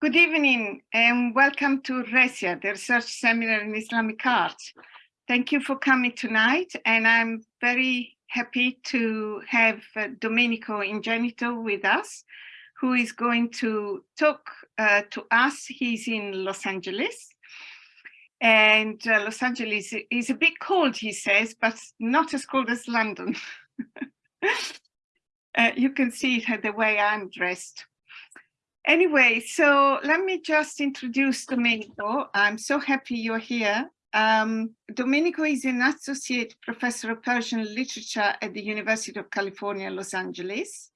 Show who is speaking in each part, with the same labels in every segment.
Speaker 1: Good evening and welcome to RESIA, the Research Seminar in Islamic Art. Thank you for coming tonight and I'm very happy to have uh, Domenico Ingenito with us, who is going to talk uh, to us. He's in Los Angeles and uh, Los Angeles is a bit cold, he says, but not as cold as London. Uh, you can see it the way I'm dressed. Anyway, so let me just introduce Domenico. I'm so happy you're here. Um, Domenico is an associate professor of Persian literature at the University of California, Los Angeles.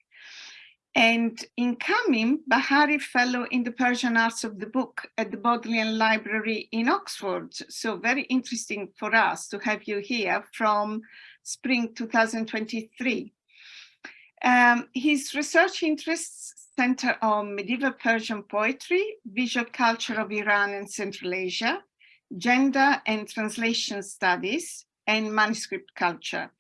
Speaker 1: And incoming Bahari Fellow in the Persian Arts of the Book at the Bodleian Library in Oxford. So very interesting for us to have you here from spring 2023. Um, his research interests center on medieval Persian poetry, visual culture of Iran and Central Asia, gender and translation studies, and manuscript culture.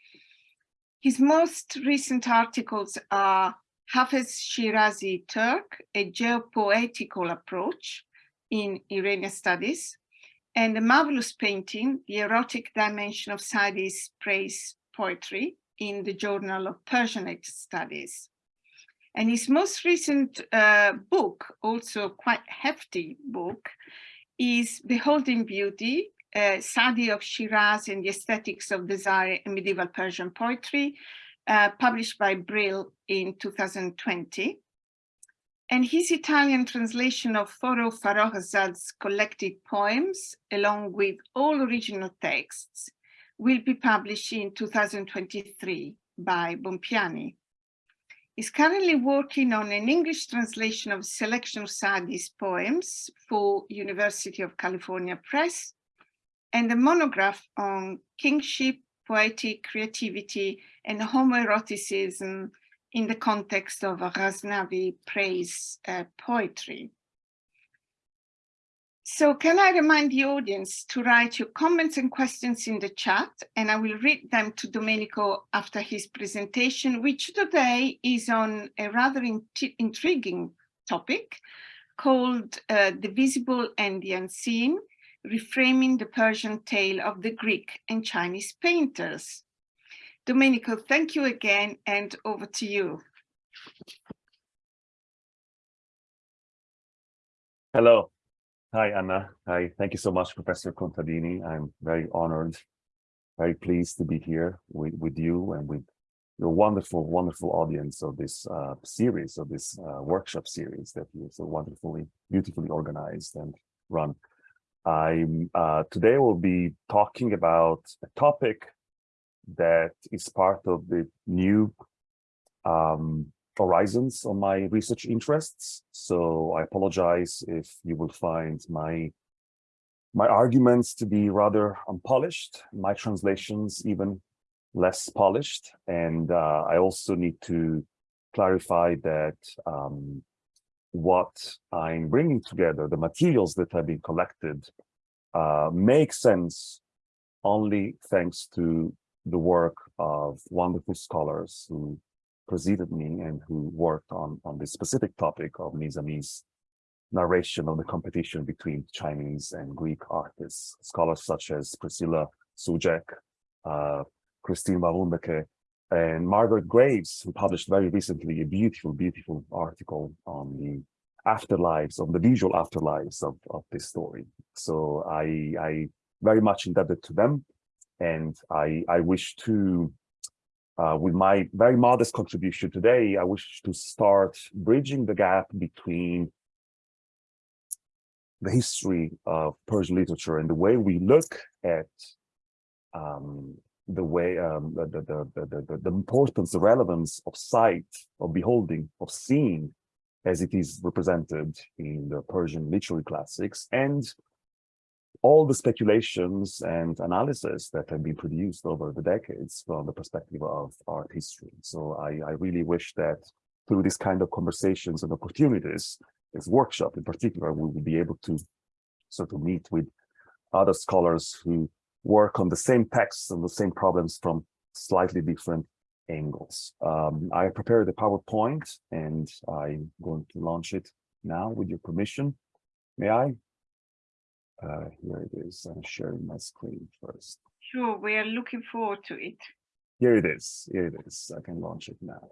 Speaker 1: His most recent articles are Hafez Shirazi Turk, a geopoetical approach in Iranian studies, and the marvelous painting, The Erotic Dimension of Sa'di's Praise Poetry in the Journal of Persianate Studies. And his most recent uh, book, also quite hefty book, is Beholding Beauty, uh, Sadi of Shiraz and the Aesthetics of Desire in Medieval Persian Poetry, uh, published by Brill in 2020. And his Italian translation of Forugh Farrokhzad's collected poems, along with all original texts, will be published in 2023 by Bompiani. He's currently working on an English translation of selection of Sa'di's poems for University of California Press and a monograph on kingship, poetic creativity and homoeroticism in the context of Ghaznavi praise uh, poetry. So can I remind the audience to write your comments and questions in the chat and I will read them to Domenico after his presentation, which today is on a rather in intriguing topic called uh, The Visible and the Unseen, reframing the Persian tale of the Greek and Chinese painters. Domenico, thank you again and over to you.
Speaker 2: Hello, Hi, Anna. Hi, thank you so much, Professor Contadini. I'm very honored, very pleased to be here with, with you and with your wonderful, wonderful audience of this uh, series, of this uh, workshop series that you so wonderfully, beautifully organized and run. I'm uh, today we'll be talking about a topic that is part of the new um, horizons on my research interests. So I apologize if you will find my my arguments to be rather unpolished, my translations even less polished. And uh, I also need to clarify that um, what I'm bringing together, the materials that have been collected, uh, make sense only thanks to the work of wonderful scholars who preceded me and who worked on, on this specific topic of Nizami's narration of the competition between Chinese and Greek artists. Scholars such as Priscilla Soucek, uh, Christine van Ruymbeke, and Margaret Graves, who published very recently a beautiful, beautiful article on the afterlives, on the visual afterlives of, of this story. So I, I very much indebted to them. And I, I wish to uh, with my very modest contribution today, I wish to start bridging the gap between the history of Persian literature and the way we look at um, the way um, the, the, the, the, the importance, the relevance of sight, of beholding, of seeing as it is represented in the Persian literary classics and all the speculations and analysis that have been produced over the decades from the perspective of art history. So I, I really wish that through this kind of conversations and opportunities, this workshop in particular, we will be able to sort of meet with other scholars who work on the same texts and the same problems from slightly different angles. Um, I prepared a PowerPoint and I'm going to launch it now with your permission. May I? Uh, here it is. I'm sharing my screen first.
Speaker 1: Sure, we are looking forward to it.
Speaker 2: Here it is. Here it is. I can launch it now.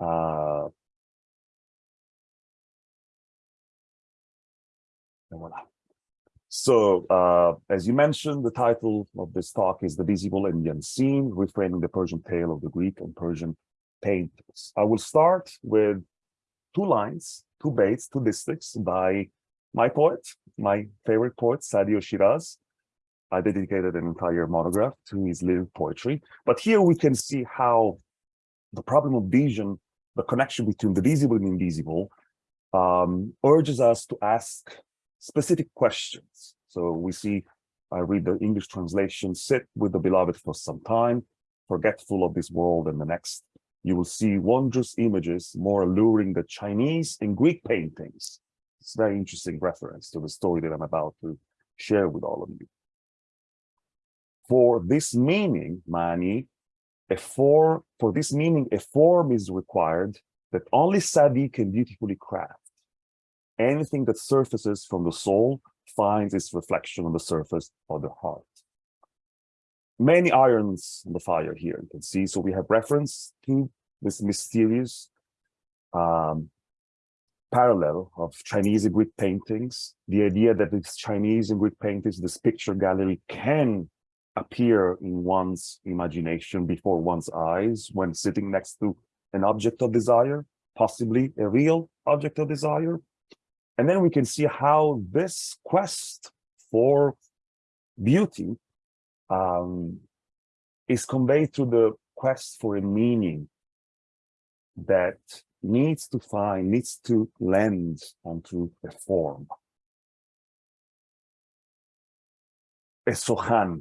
Speaker 2: Uh, and voila. So, uh, as you mentioned, the title of this talk is The Visible and the Unseen, reframing the Persian tale of the Greek and Persian painters. I will start with two lines, two baits, two distichs by my poet, my favorite poet, Sadi Shiraz. I dedicated an entire monograph to his lyric poetry. But here we can see how the problem of vision, the connection between the visible and invisible, um, urges us to ask specific questions. So we see, I read the English translation, sit with the beloved for some time, forgetful of this world and the next. You will see wondrous images more alluring than Chinese and Greek paintings. It's a very interesting reference to the story that I'm about to share with all of you. For this meaning, Mani, a form, for this meaning, a form is required that only Sadi can beautifully craft. Anything that surfaces from the soul finds its reflection on the surface of the heart. Many irons on the fire here, you can see. So we have reference to this mysterious um, parallel of Chinese and Greek paintings, the idea that this Chinese and Greek paintings, this picture gallery can appear in one's imagination before one's eyes when sitting next to an object of desire, possibly a real object of desire. And then we can see how this quest for beauty um, is conveyed through the quest for a meaning that needs to find, needs to lend onto a form. A sohan,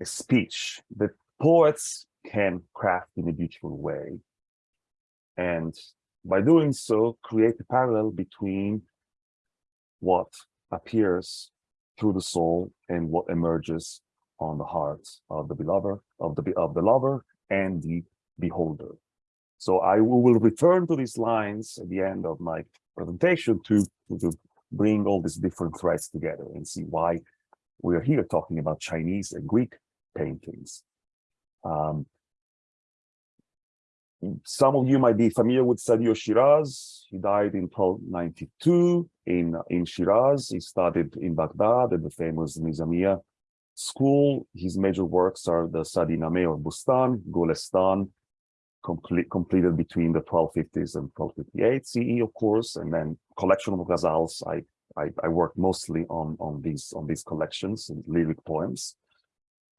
Speaker 2: a speech that poets can craft in a beautiful way. And by doing so, create a parallel between what appears through the soul and what emerges on the heart of the beloved, of the of the lover and the beholder. So I will return to these lines at the end of my presentation to, to bring all these different threads together and see why we're here talking about Chinese and Greek paintings. Um, some of you might be familiar with Sadio Shiraz. He died in 1292 in, in Shiraz. He studied in Baghdad at the famous Nizamiya school. His major works are the Sadi Nameh or Bustan, Golestan, complete, completed between the 1250s and 1258 CE, of course, and then collection of ghazals. I, I, I worked mostly on, on, these, on these collections and lyric poems.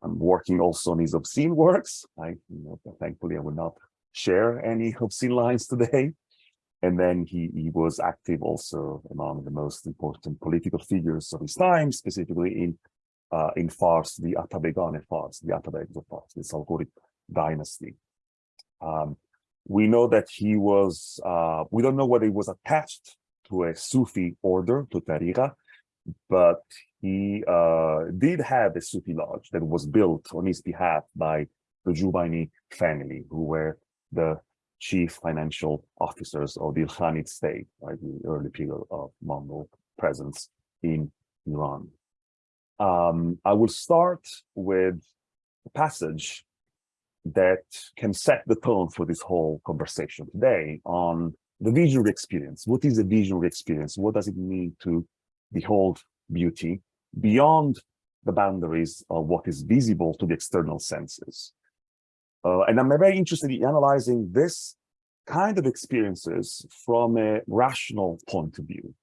Speaker 2: I'm working also on his obscene works. I, you know, thankfully, I will not share any obscene lines today. And then he, he was active also among the most important political figures of his time, specifically in uh, in Fars, the Atabegane Fars, the Atabegs of Fars, the Salghorid dynasty. Um, we know that he was, uh, we don't know whether he was attached to a Sufi order, to Tariqa, but he uh, did have a Sufi lodge that was built on his behalf by the Juvayni family, who were the chief financial officers of the Ilkhanid state, right, the early period of Mongol presence in Iran. Um, I will start with a passage that can set the tone for this whole conversation today on the visual experience. What is a visual experience? What does it mean to behold beauty beyond the boundaries of what is visible to the external senses? Uh, and I'm very interested in analyzing this kind of experiences from a rational point of view,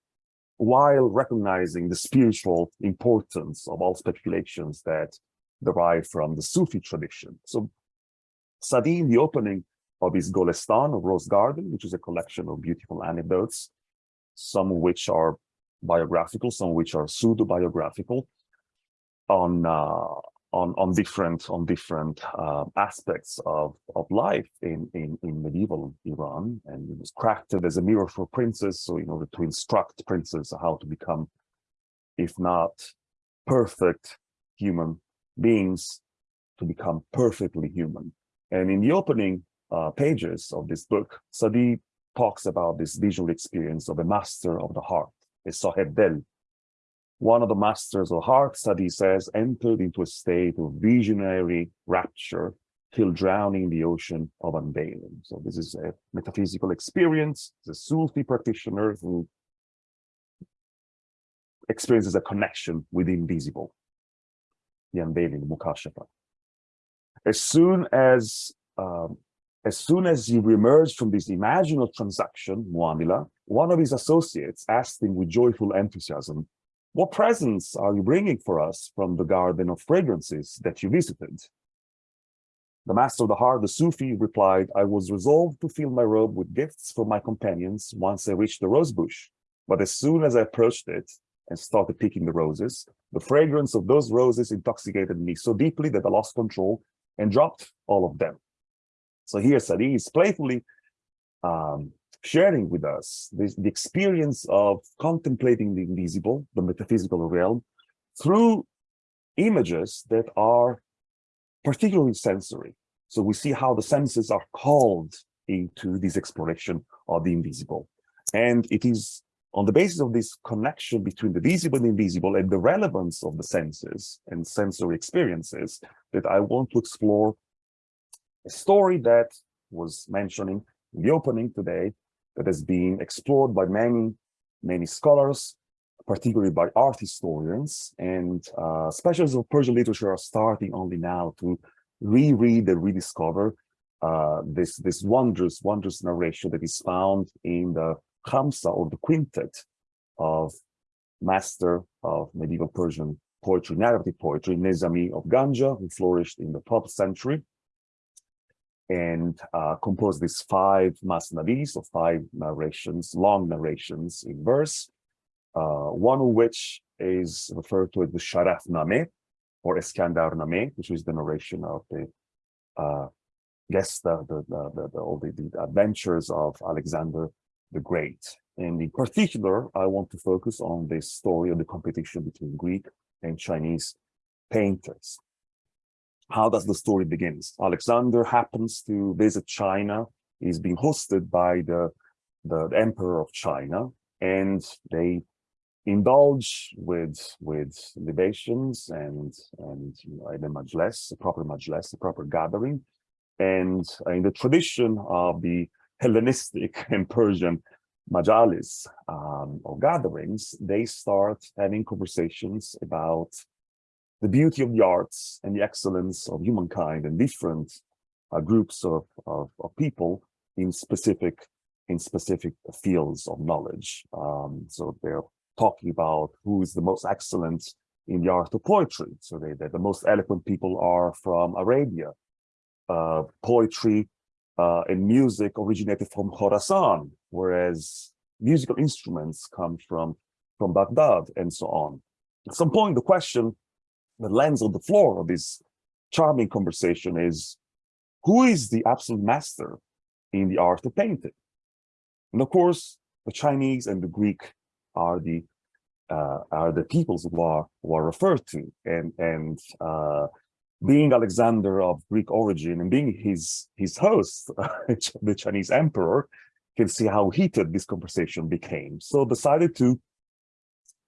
Speaker 2: while recognizing the spiritual importance of all speculations that derive from the Sufi tradition. So Sadi, in the opening of his Golestan, or Rose Garden, which is a collection of beautiful anecdotes, some of which are biographical, some of which are pseudo-biographical, on uh, on on different on different uh, aspects of of life in in in medieval Iran, and it was crafted as a mirror for princes. So in order to instruct princes how to become, if not perfect human beings, to become perfectly human. And in the opening uh, pages of this book, Sadi talks about this visual experience of a master of the heart, a Saheb Del. One of the masters of heart study says entered into a state of visionary rapture till drowning in the ocean of unveiling. So this is a metaphysical experience. The Sufi practitioner who experiences a connection with the invisible, the unveiling, the mukashafa. As soon as um, as soon as you emerge from this imaginal transaction, Muamila, one of his associates asked him with joyful enthusiasm, what presents are you bringing for us from the garden of fragrances that you visited? The master of the heart, the Sufi, replied, I was resolved to fill my robe with gifts for my companions once I reached the rose bush. But as soon as I approached it and started picking the roses, the fragrance of those roses intoxicated me so deeply that I lost control and dropped all of them. So here Sadi is playfully um, sharing with us this, the experience of contemplating the invisible, the metaphysical realm, through images that are particularly sensory. So we see how the senses are called into this exploration of the invisible. And it is on the basis of this connection between the visible and invisible and the relevance of the senses and sensory experiences that I want to explore a story that was mentioning in the opening today that has been explored by many, many scholars, particularly by art historians, and uh, specialists of Persian literature are starting only now to reread and rediscover uh, this, this wondrous, wondrous narration that is found in the Khamsa or the quintet of master of medieval Persian poetry, narrative poetry, Nezami of Ganja, who flourished in the 12th century, and uh, composed these five masnavis or five narrations, long narrations in verse, uh, one of which is referred to as the Sharaf Name, or Eskandar Name, which is the narration of the uh, the, the, the, the, all the, the adventures of Alexander the Great. And in particular, I want to focus on this story of the competition between Greek and Chinese painters how does the story begins? Alexander happens to visit China. He's being hosted by the, the, the emperor of China, and they indulge with with libations and and you know, a majlis, a proper majlis, a proper gathering. And in the tradition of the Hellenistic and Persian majalis um, or gatherings, they start having conversations about the beauty of the arts and the excellence of humankind and different uh, groups of, of, of, people in specific in specific fields of knowledge. Um, so they're talking about who is the most excellent in the art of poetry. So they, the most eloquent people are from Arabia. Uh, poetry uh, and music originated from Khorasan, whereas musical instruments come from, from Baghdad and so on. At some point, the question the lens on the floor of this charming conversation is who is the absolute master in the art of painting? And of course, the Chinese and the Greek are the uh, are the peoples who are who are referred to, and and uh, being Alexander of Greek origin and being his his host, the Chinese emperor, can see how heated this conversation became. So decided to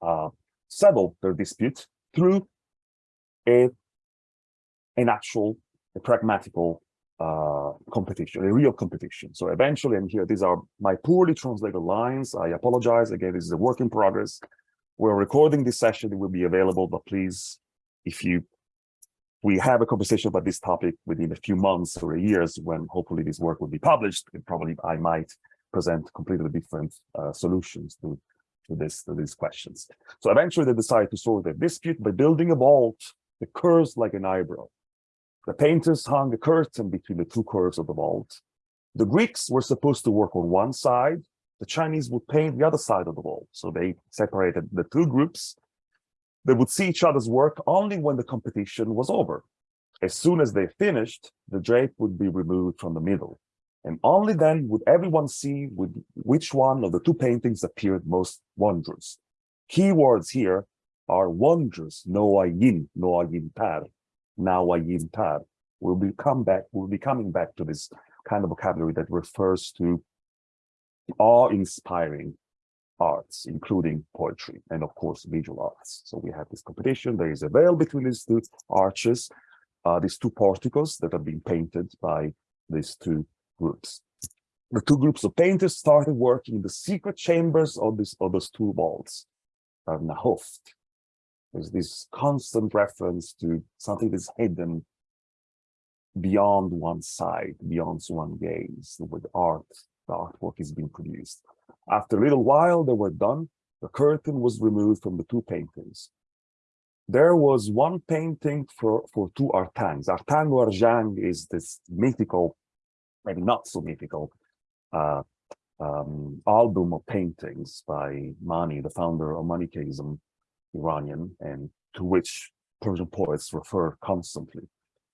Speaker 2: uh, settle their dispute through a an actual a pragmatical uh, competition, a real competition. So eventually, and here these are my poorly translated lines. I apologize. Again, this is a work in progress. We're recording this session. It will be available, but please, if you we have a conversation about this topic within a few months or years when hopefully this work will be published, probably I might present completely different uh, solutions to, to this to these questions. So eventually they decide to solve their dispute by building a vault the curves like an eyebrow. The painters hung a curtain between the two curves of the vault. The Greeks were supposed to work on one side. The Chinese would paint the other side of the vault. So they separated the two groups. They would see each other's work only when the competition was over. As soon as they finished, the drape would be removed from the middle. And only then would everyone see which one of the two paintings appeared most wondrous. Keywords here are wondrous. Noayin, Noayin tar, Nawayin tar. We'll be come back, we'll be coming back to this kind of vocabulary that refers to awe-inspiring arts, including poetry and of course visual arts. So we have this competition. There is a veil between these two arches, uh, these two porticos that are being painted by these two groups. The two groups of painters started working in the secret chambers of this of those two uh, Nahoft. There's this constant reference to something that's hidden beyond one side, beyond one gaze, with art, the artwork is being produced. After a little while, they were done. The curtain was removed from the two paintings. There was one painting for, for two Artangs. Artang Arjang is this mythical, maybe not so mythical, uh, um, album of paintings by Mani, the founder of Manichaeism, Iranian, and to which Persian poets refer constantly.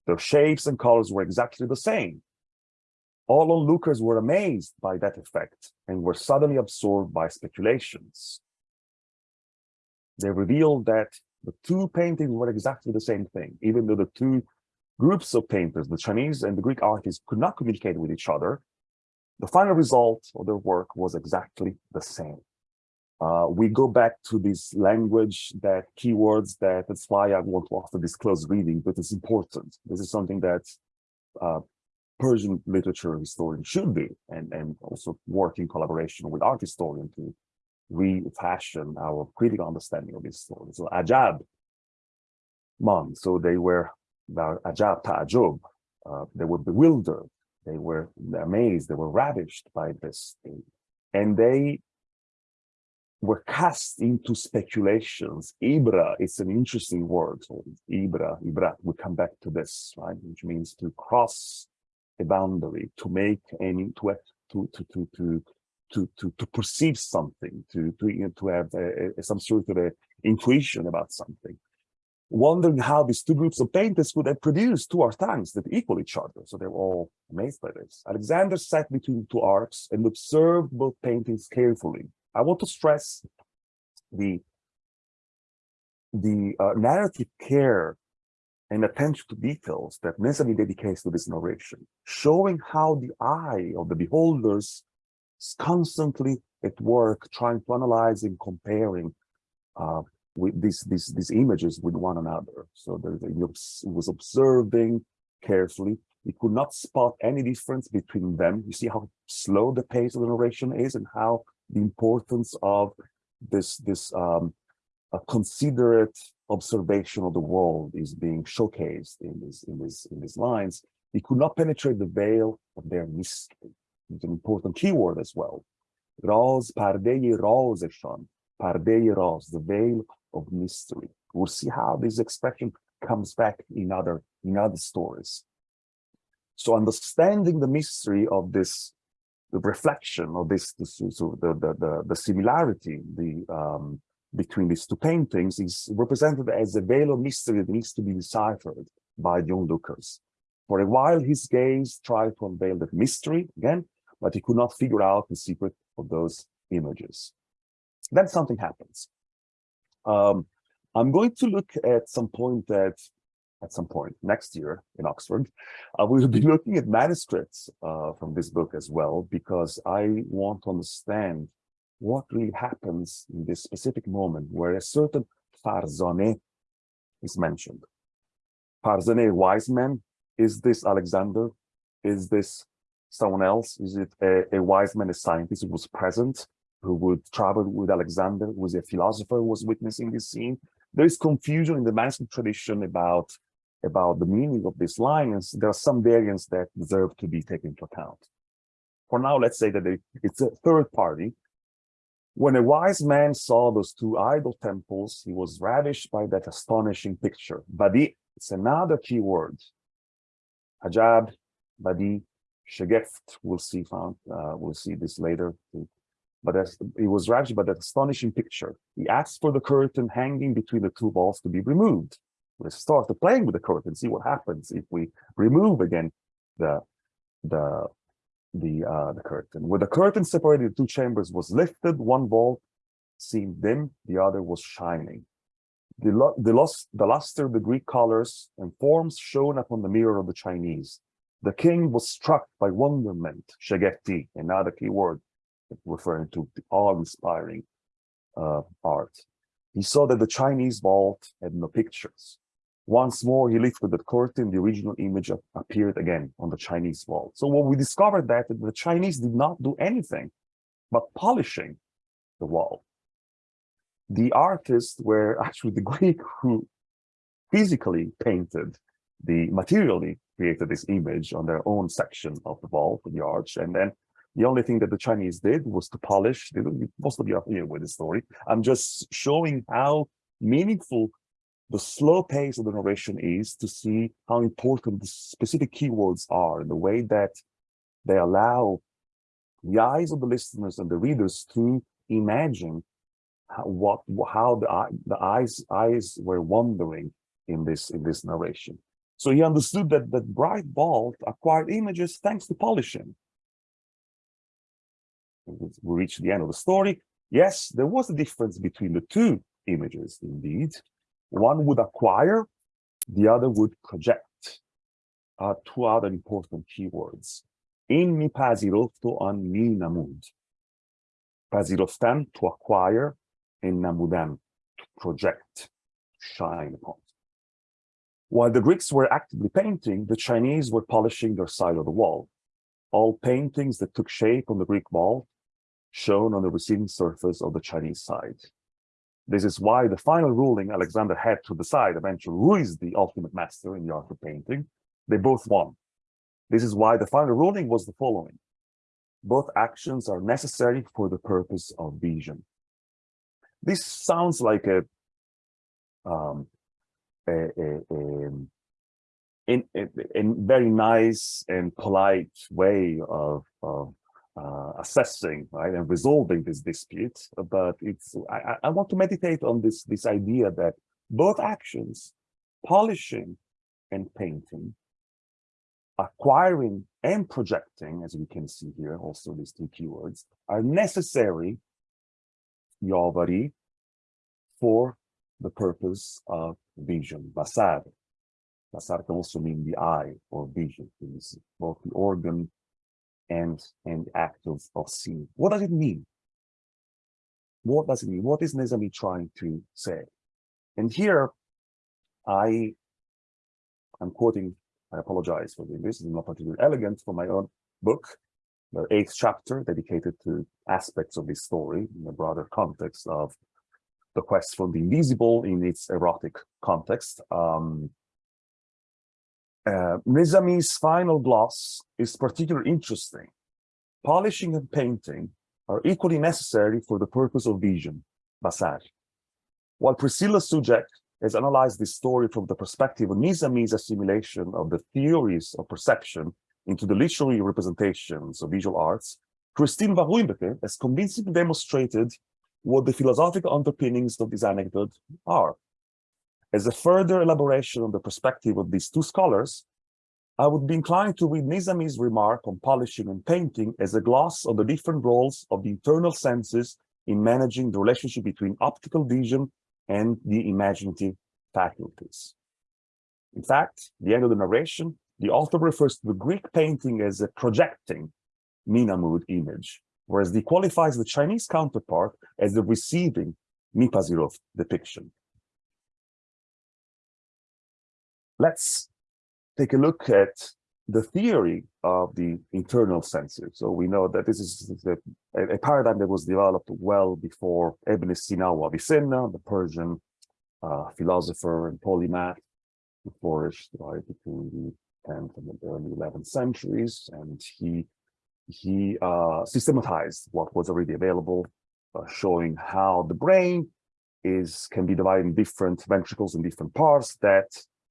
Speaker 2: Their shapes and colors were exactly the same. All onlookers were amazed by that effect and were suddenly absorbed by speculations. They revealed that the two paintings were exactly the same thing, even though the two groups of painters, the Chinese and the Greek artists, could not communicate with each other. The final result of their work was exactly the same. Uh, we go back to this language, that keywords, that that's why I want to offer this close reading, but it's important. This is something that uh, Persian literature historian should do, and, and also work in collaboration with art historian to refashion our critical understanding of this story. So Ajab, man, so they were Ajab ta'ajub, uh, they were bewildered, they were amazed, they were ravished by this thing. And they were cast into speculations. Ibra is an interesting word. So Ibra, Ibra, we come back to this, right? Which means to cross a boundary, to make any, to to to to to to to, perceive something, to to you know, to have a, a, some sort of a intuition about something. Wondering how these two groups of painters could have produced two artangs that equal each other. So they were all amazed by this. Alexander sat between two arcs and observed both paintings carefully I want to stress the the uh, narrative care and attention to details that Nezami dedicates to this narration, showing how the eye of the beholders is constantly at work trying to analyze and comparing uh, with these, these, these images with one another. So he was observing carefully. He could not spot any difference between them. You see how slow the pace of the narration is and how the importance of this this um, a considerate observation of the world is being showcased in this in this in these lines. He could not penetrate the veil of their mystery. It's an important keyword as well. Raz pardeye rozeshan, pardeye raz, the veil of mystery. We'll see how this expression comes back in other in other stories. So understanding the mystery of this the reflection of this, this the, the, the, the similarity the, um, between these two paintings is represented as a veil of mystery that needs to be deciphered by the onlookers. For a while, his gaze tried to unveil that mystery again, but he could not figure out the secret of those images. Then something happens. Um, I'm going to look at some point that at some point next year in Oxford. Uh, we will be looking at manuscripts uh, from this book as well, because I want to understand what really happens in this specific moment where a certain Farzane is mentioned. Farzane, wise man, is this Alexander? Is this someone else? Is it a, a wise man, a scientist who was present, who would travel with Alexander, who was a philosopher who was witnessing this scene? There is confusion in the manuscript tradition about about the meaning of this line, and there are some variants that deserve to be taken into account. For now, let's say that it's a third party. When a wise man saw those two idol temples, he was ravished by that astonishing picture. Badi, it's another key word. Ajab, Badi, Shageft, we'll see found, uh, we'll see this later. But as, he was ravished by that astonishing picture. He asked for the curtain hanging between the two walls to be removed let's start playing with the curtain, see what happens if we remove again the the the uh, the curtain. When the curtain separated the two chambers was lifted, one wall seemed dim, the other was shining. The, the, lust, the luster, of the Greek colors and forms shone upon the mirror of the Chinese. The king was struck by wonderment, shageti, another key word. referring to the awe-inspiring uh, art. He saw that the Chinese vault had no pictures. Once more, he lifted the curtain, the original image appeared again on the Chinese wall. So what we discovered that the Chinese did not do anything but polishing the wall. The artists were actually the Greek who physically painted the materially created this image on their own section of the wall, the arch, and then the only thing that the Chinese did was to polish. Most of you are familiar with the story. I'm just showing how meaningful the slow pace of the narration is to see how important the specific keywords are, the way that they allow the eyes of the listeners and the readers to imagine how, what how the the eyes eyes were wandering in this in this narration. So he understood that that bright vault acquired images thanks to polishing. We reach the end of the story. Yes, there was a difference between the two images, indeed. One would acquire, the other would project. Uh, two other important keywords. In mi pasirofto an mi namud. Pasiroftan, to acquire, and namudan, to project, shine upon. While the Greeks were actively painting, the Chinese were polishing their side of the wall. All paintings that took shape on the Greek wall shown on the receiving surface of the Chinese side. This is why the final ruling Alexander had to decide eventually who is the ultimate master in the art of painting. They both won. This is why the final ruling was the following. Both actions are necessary for the purpose of vision. This sounds like a um, a, a, a, in, a very nice and polite way of, of uh, assessing right and resolving this dispute but it's I, I want to meditate on this this idea that both actions polishing and painting acquiring and projecting as we can see here also these two keywords are necessary Yavari for the purpose of vision, basar. Basar can also mean the eye or vision, both the organ and, and act of, of seeing. What does it mean? What does it mean? What is Nizami trying to say? And here, I, I'm quoting, I apologize for this, this is not particularly elegant for my own book, the eighth chapter dedicated to aspects of this story in the broader context of the quest for the invisible in its erotic context. Um, uh, Nizami's final gloss is particularly interesting. Polishing and painting are equally necessary for the purpose of vision, basar. While Priscilla Soucek has analyzed this story from the perspective of Nizami's assimilation of the theories of perception into the literary representations of visual arts, Christine van Ruymbeke has convincingly demonstrated what the philosophical underpinnings of this anecdote are. As a further elaboration on the perspective of these two scholars, I would be inclined to read Nizami's remark on polishing and painting as a gloss on the different roles of the internal senses in managing the relationship between optical vision and the imaginative faculties. In fact, the end of the narration, the author refers to the Greek painting as a projecting Minamud image, whereas he qualifies the Chinese counterpart as the receiving Mipazirov depiction. Let's take a look at the theory of the internal senses. So we know that this is a, a paradigm that was developed well before Ibn Sina wa Avicenna, the Persian uh, philosopher and polymath who flourished right between the 10th and the early 11th centuries. And he he uh, systematized what was already available, uh, showing how the brain is can be divided in different ventricles in different parts that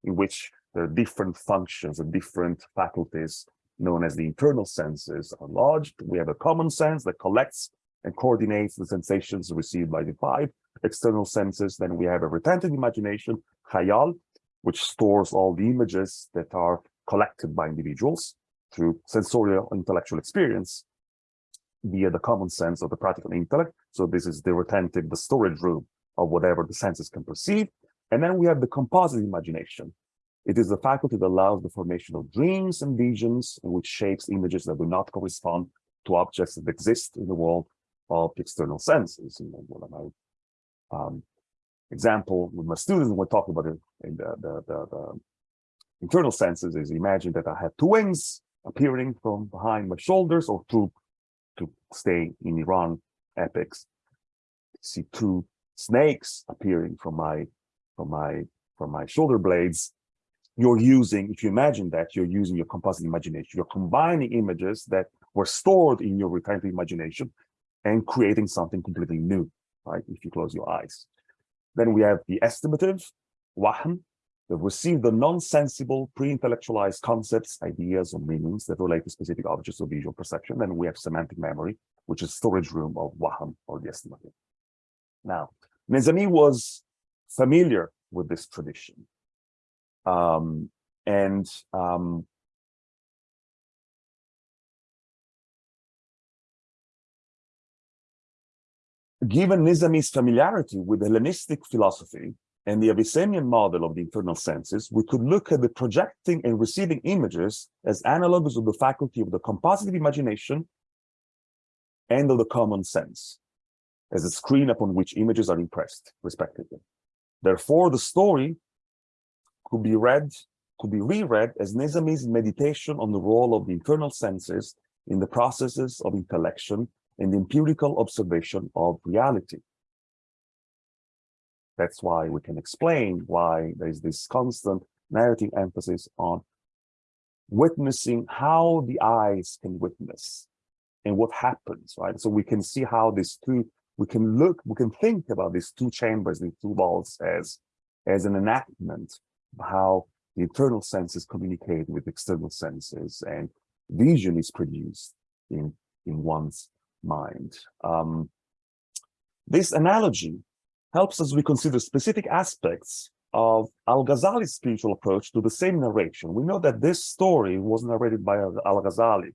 Speaker 2: in which there are different functions and different faculties known as the internal senses are lodged. We have a common sense that collects and coordinates the sensations received by the five external senses. Then we have a retentive imagination, khayal, which stores all the images that are collected by individuals through sensorial intellectual experience via the common sense of the practical intellect. So this is the retentive, the storage room of whatever the senses can perceive. And then we have the composite imagination. It is the faculty that allows the formation of dreams and visions, which shapes images that do not correspond to objects that exist in the world of external senses. And one of my um, example with my students, when we're talking about the, the, the, the internal senses is imagine that I have two wings appearing from behind my shoulders or two, to stay in Iran epics, see two snakes appearing from my, from my, from my shoulder blades. You're using, if you imagine that, you're using your composite imagination. You're combining images that were stored in your recurrent imagination and creating something completely new, right? If you close your eyes. Then we have the estimative, wahm, that receive the non-sensible, pre-intellectualized concepts, ideas, or meanings that relate to specific objects of visual perception. Then we have semantic memory, which is storage room of wahm, or the estimative. Now, Nezami was familiar with this tradition. Um, and um, given Nizami's familiarity with Hellenistic philosophy and the Avicennian model of the internal senses, we could look at the projecting and receiving images as analogs of the faculty of the compositive imagination and of the common sense, as a screen upon which images are impressed, respectively. Therefore, the story could be read, could be reread as Nizami's meditation on the role of the internal senses in the processes of intellection and empirical observation of reality. That's why we can explain why there's this constant narrative emphasis on witnessing how the eyes can witness and what happens, right? So we can see how these two, we can look, we can think about these two chambers, these two walls as, as an enactment of how the internal senses communicate with external senses and vision is produced in, in one's mind. Um, this analogy helps us reconsider specific aspects of Al-Ghazali's spiritual approach to the same narration. We know that this story was narrated by Al-Ghazali,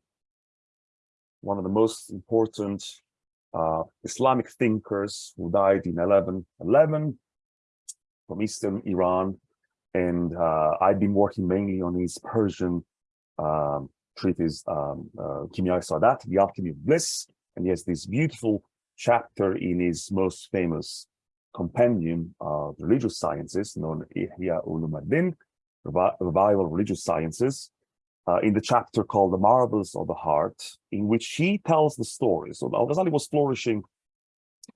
Speaker 2: one of the most important uh, Islamic thinkers who died in 1111 from Eastern Iran. And uh, I've been working mainly on his Persian um, treatise, um, uh, Kimya Sadat, The Alchemy of Bliss, and he has this beautiful chapter in his most famous compendium of religious sciences known as Ihya Ulumuddin, Revival of Religious Sciences, uh, in the chapter called The Marvels of the Heart, in which he tells the story. So Al-Ghazali was flourishing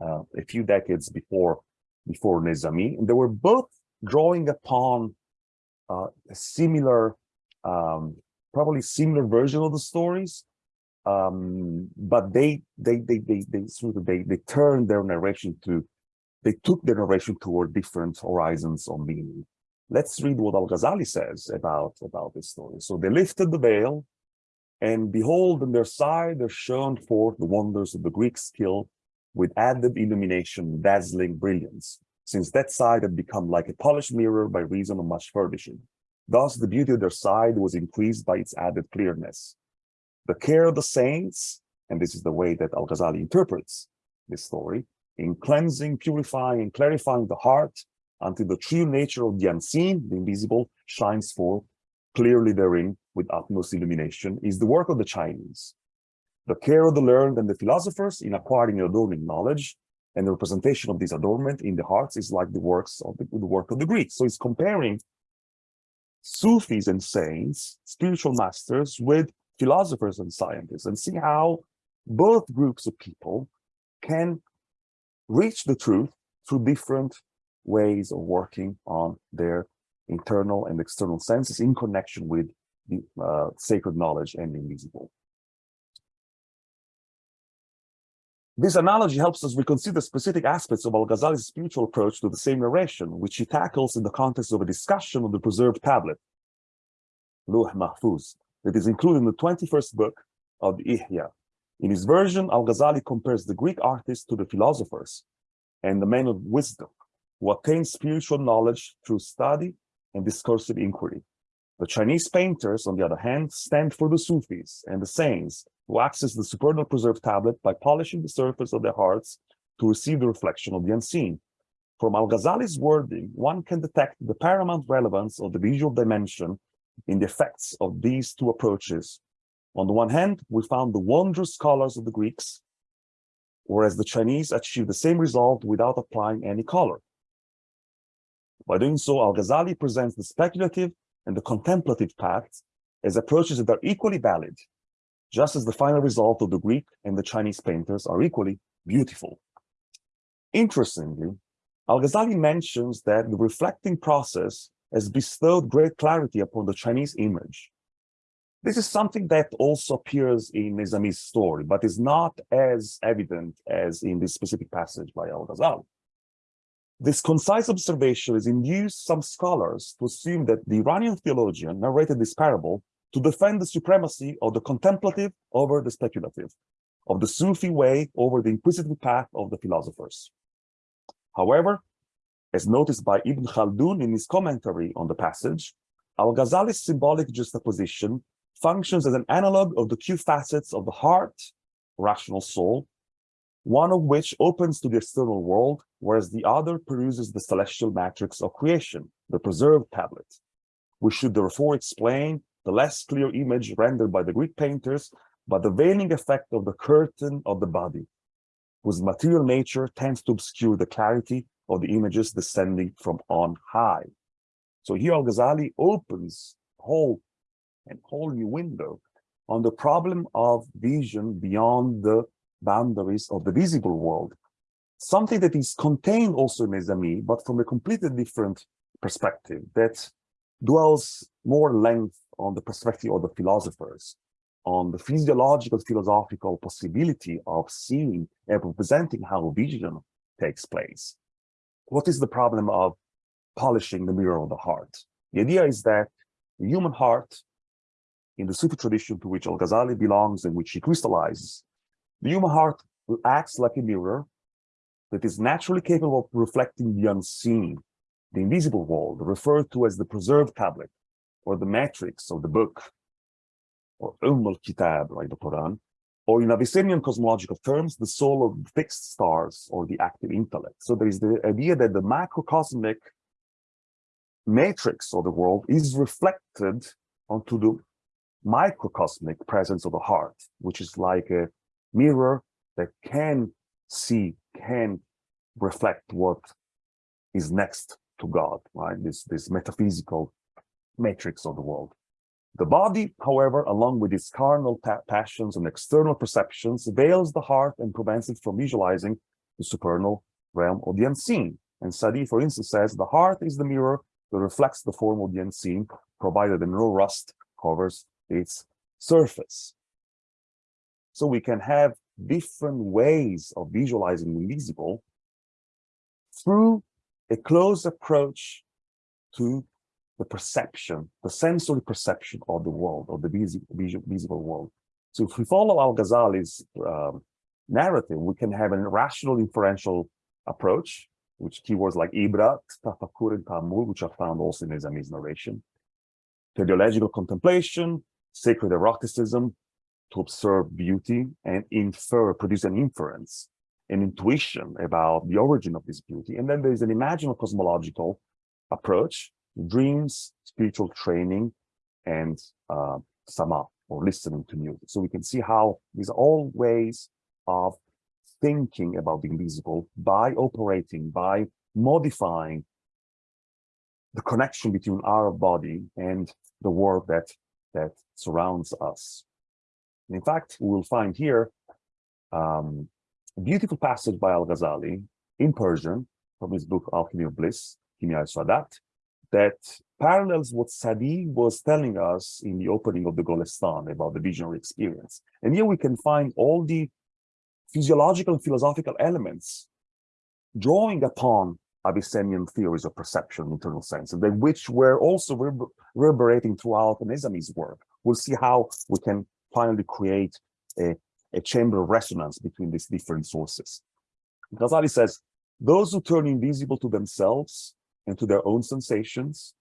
Speaker 2: uh, a few decades before, before Nizami, and they were both drawing upon uh, a similar, um, probably similar version of the stories, um, but they they they they they sort of they they turned their narration to they took their narration toward different horizons of meaning. Let's read what Al-Ghazali says about about this story. So they lifted the veil, and behold, on their side there shone forth the wonders of the Greek skill with added illumination, dazzling brilliance, since that side had become like a polished mirror by reason of much furbishing. Thus, the beauty of their side was increased by its added clearness the care of the saints, and this is the way that Al-Ghazali interprets this story, in cleansing, purifying, and clarifying the heart until the true nature of the unseen, the invisible, shines forth clearly therein with utmost illumination, is the work of the Chinese. The care of the learned and the philosophers in acquiring and adorning knowledge, and the representation of this adornment in the hearts is like the works of the, the work of the Greeks. So it's comparing Sufis and saints, spiritual masters, with philosophers and scientists and see how both groups of people can reach the truth through different ways of working on their internal and external senses in connection with the uh, sacred knowledge and the invisible. This analogy helps us reconsider specific aspects of Al-Ghazali's spiritual approach to the same narration, which he tackles in the context of a discussion of the preserved tablet, Luh Mahfuz, that is included in the 21st book of the Ihya. In his version, Al-Ghazali compares the Greek artists to the philosophers and the men of wisdom who attain spiritual knowledge through study and discursive inquiry. The Chinese painters, on the other hand, stand for the Sufis and the saints who access the supernal preserved tablet by polishing the surface of their hearts to receive the reflection of the unseen. From Al-Ghazali's wording, one can detect the paramount relevance of the visual dimension in the effects of these two approaches On the one hand, we found the wondrous colors of the Greeks, whereas the Chinese achieved the same result without applying any color. By doing so, Al-Ghazali presents the speculative and the contemplative paths as approaches that are equally valid, just as the final result of the Greek and the Chinese painters are equally beautiful. Interestingly, Al-Ghazali mentions that the reflecting process has bestowed great clarity upon the Chinese image. This is something that also appears in Nizami's story, but is not as evident as in this specific passage by Al-Ghazali. This concise observation has induced some scholars to assume that the Iranian theologian narrated this parable to defend the supremacy of the contemplative over the speculative, of the Sufi way over the inquisitive path of the philosophers. However, as noticed by Ibn Khaldun in his commentary on the passage, Al-Ghazali's symbolic juxtaposition functions as an analog of the two facets of the heart, rational soul, one of which opens to the external world, whereas the other peruses the celestial matrix of creation, the preserved tablet. We should therefore explain the less clear image rendered by the Greek painters by the veiling effect of the curtain of the body, whose material nature tends to obscure the clarity of the images descending from on high. So here Al-Ghazali opens a whole, and whole new window on the problem of vision beyond the boundaries of the visible world, something that is contained also in Nizami, but from a completely different perspective that dwells more length on the perspective of the philosophers, on the physiological philosophical possibility of seeing and representing how vision takes place. What is the problem of polishing the mirror of the heart? The idea is that the human heart, in the Sufi tradition to which Al-Ghazali belongs and which he crystallizes, the human heart acts like a mirror that is naturally capable of reflecting the unseen, the invisible world, referred to as the preserved tablet, or the matrix of the book, or Umm al-Kitab, like the Quran, or in Avicennian cosmological terms, the soul of fixed stars or the active intellect. So there is the idea that the macrocosmic matrix of the world is reflected onto the microcosmic presence of the heart, which is like a mirror that can see, can reflect what is next to God, right? This, this metaphysical matrix of the world. The body, however, along with its carnal pa passions and external perceptions, veils the heart and prevents it from visualizing the supernal realm of the unseen. And Sadi, for instance, says the heart is the mirror that reflects the form of the unseen, provided that no rust covers its surface. So we can have different ways of visualizing the invisible through a close approach to the perception, the sensory perception of the world, of the visible, visible world. So if we follow Al-Ghazali's um, narrative, we can have a rational inferential approach, which keywords like ibrat, tafakkur, and ta'ammul, which are found also in Nizami's narration, teleological contemplation, sacred eroticism, to observe beauty and infer, produce an inference, an intuition about the origin of this beauty. And then there is an imaginal cosmological approach, dreams, spiritual training, and uh, sama, or listening to music. So we can see how these are all ways of thinking about the invisible by operating, by modifying the connection between our body and the world that, that surrounds us. In fact, we will find here um, a beautiful passage by Al-Ghazali in Persian from his book Alchemy of Bliss, Kimya al-Sadat, that parallels what Sadi was telling us in the opening of the Golestan about the visionary experience. And here we can find all the physiological and philosophical elements drawing upon Avicennian theories of perception, internal sense, and which were also reverberating throughout Nizami's work. We'll see how we can finally create a, a chamber of resonance between these different sources. Ghazali says, those who turn invisible to themselves and to their own sensations.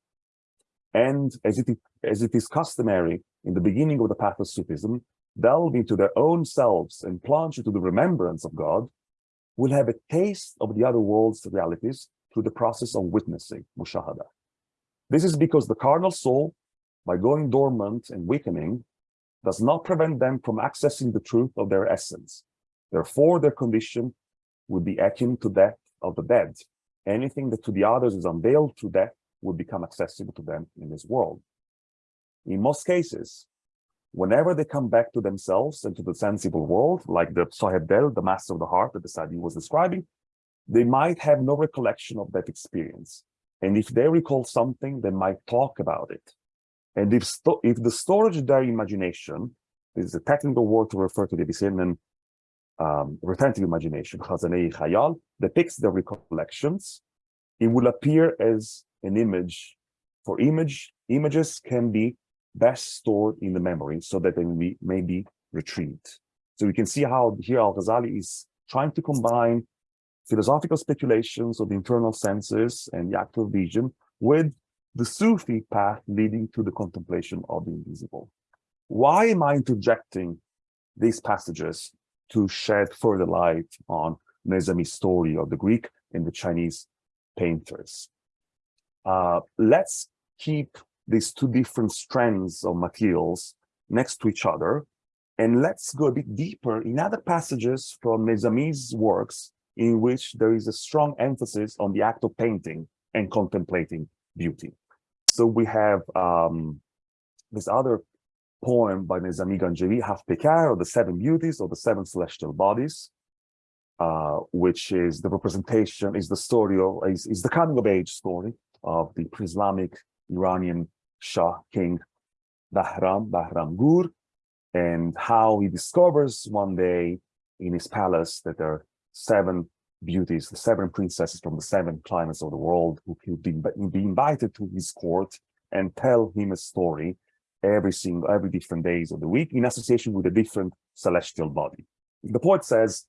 Speaker 2: And as it, as it is customary in the beginning of the path of Sufism, delve into their own selves and plunge into the remembrance of God, will have a taste of the other world's realities through the process of witnessing, mushahada. This is because the carnal soul, by going dormant and weakening, does not prevent them from accessing the truth of their essence. Therefore, their condition would be akin to that of the dead. Anything that to the others is unveiled through death would become accessible to them in this world. In most cases, whenever they come back to themselves and to the sensible world, like the Sahib Del, the master of the heart that the Sadi was describing, they might have no recollection of that experience. And if they recall something, they might talk about it. And if, if the storage their imagination is a technical word to refer to the Avicennian um, retentive imagination, Khazanei Khayal, depicts the recollections, it will appear as an image. For image, images can be best stored in the memory so that they may be, may be retrieved. So we can see how here Al-Ghazali is trying to combine philosophical speculations of the internal senses and the actual vision with the Sufi path leading to the contemplation of the invisible. Why am I interjecting these passages to shed further light on Nezami's story of the Greek and the Chinese painters? Uh, let's keep these two different strands of materials next to each other and let's go a bit deeper in other passages from Nezami's works in which there is a strong emphasis on the act of painting and contemplating beauty. So we have um, this other poem by Nezami Ganjavi, Haft Peykar, or the Seven Beauties, or the Seven Celestial Bodies, uh, which is the representation, is the story of, is, is the coming of age story of the pre-Islamic Iranian Shah King Bahram, Bahram Gur, and how he discovers one day in his palace that there are seven beauties, the seven princesses from the seven climates of the world who could be, be invited to his court and tell him a story every single, every different days of the week in association with a different celestial body. The poet says,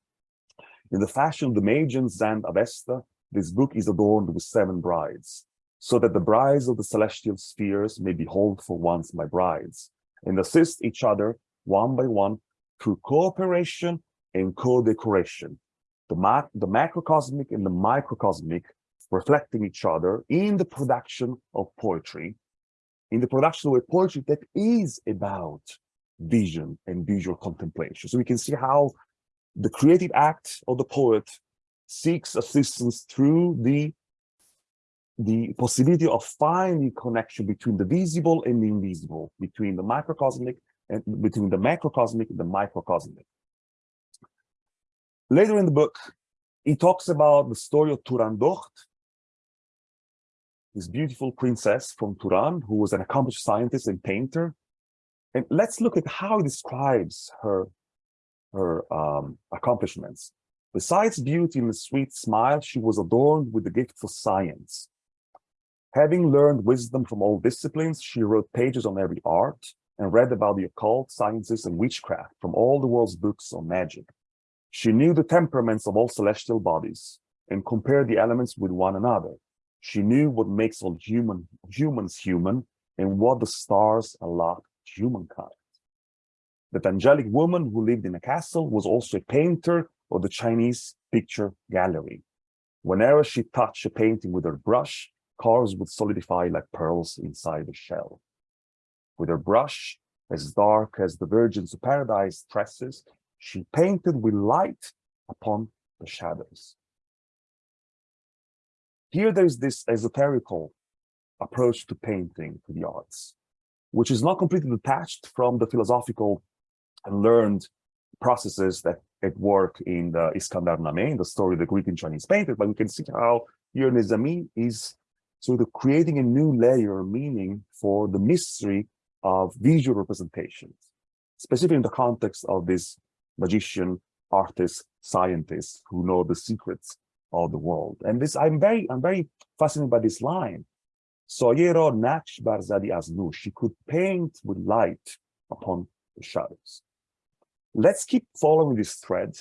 Speaker 2: in the fashion of the Magian Zand Avesta, this book is adorned with seven brides, so that the brides of the celestial spheres may behold for once my brides, and assist each other one by one through cooperation and co-decoration, the, the macrocosmic and the microcosmic reflecting each other in the production of poetry, in the production of a poetry that is about vision and visual contemplation. So we can see how the creative act of the poet seeks assistance through the the possibility of finding connection between the visible and the invisible, between the microcosmic and between the macrocosmic and the microcosmic. Later in the book, he talks about the story of Turandot, this beautiful princess from Turan, who was an accomplished scientist and painter. And let's look at how he describes her, her um, accomplishments. Besides beauty and a sweet smile, she was adorned with the gift for science. Having learned wisdom from all disciplines, she wrote pages on every art and read about the occult sciences and witchcraft from all the world's books on magic. She knew the temperaments of all celestial bodies and compared the elements with one another. She knew what makes all human humans human and what the stars allot humankind. That angelic woman who lived in a castle was also a painter of the Chinese picture gallery. Whenever she touched a painting with her brush, colors would solidify like pearls inside the shell. With her brush, as dark as the Virgins of Paradise tresses, she painted with light upon the shadows. Here there's this esoterical approach to painting, to the arts, which is not completely detached from the philosophical and learned processes that at work in the Iskandar Name, the story of the Greek and Chinese painter, but we can see how here Nizami is sort of creating a new layer of meaning for the mystery of visual representations, specifically in the context of this magician, artist, scientist who know the secrets of the world. And this, I'm very, I'm very fascinated by this line. Soyero Naksh Barzadi Aznu, she could paint with light upon the shadows. Let's keep following this thread.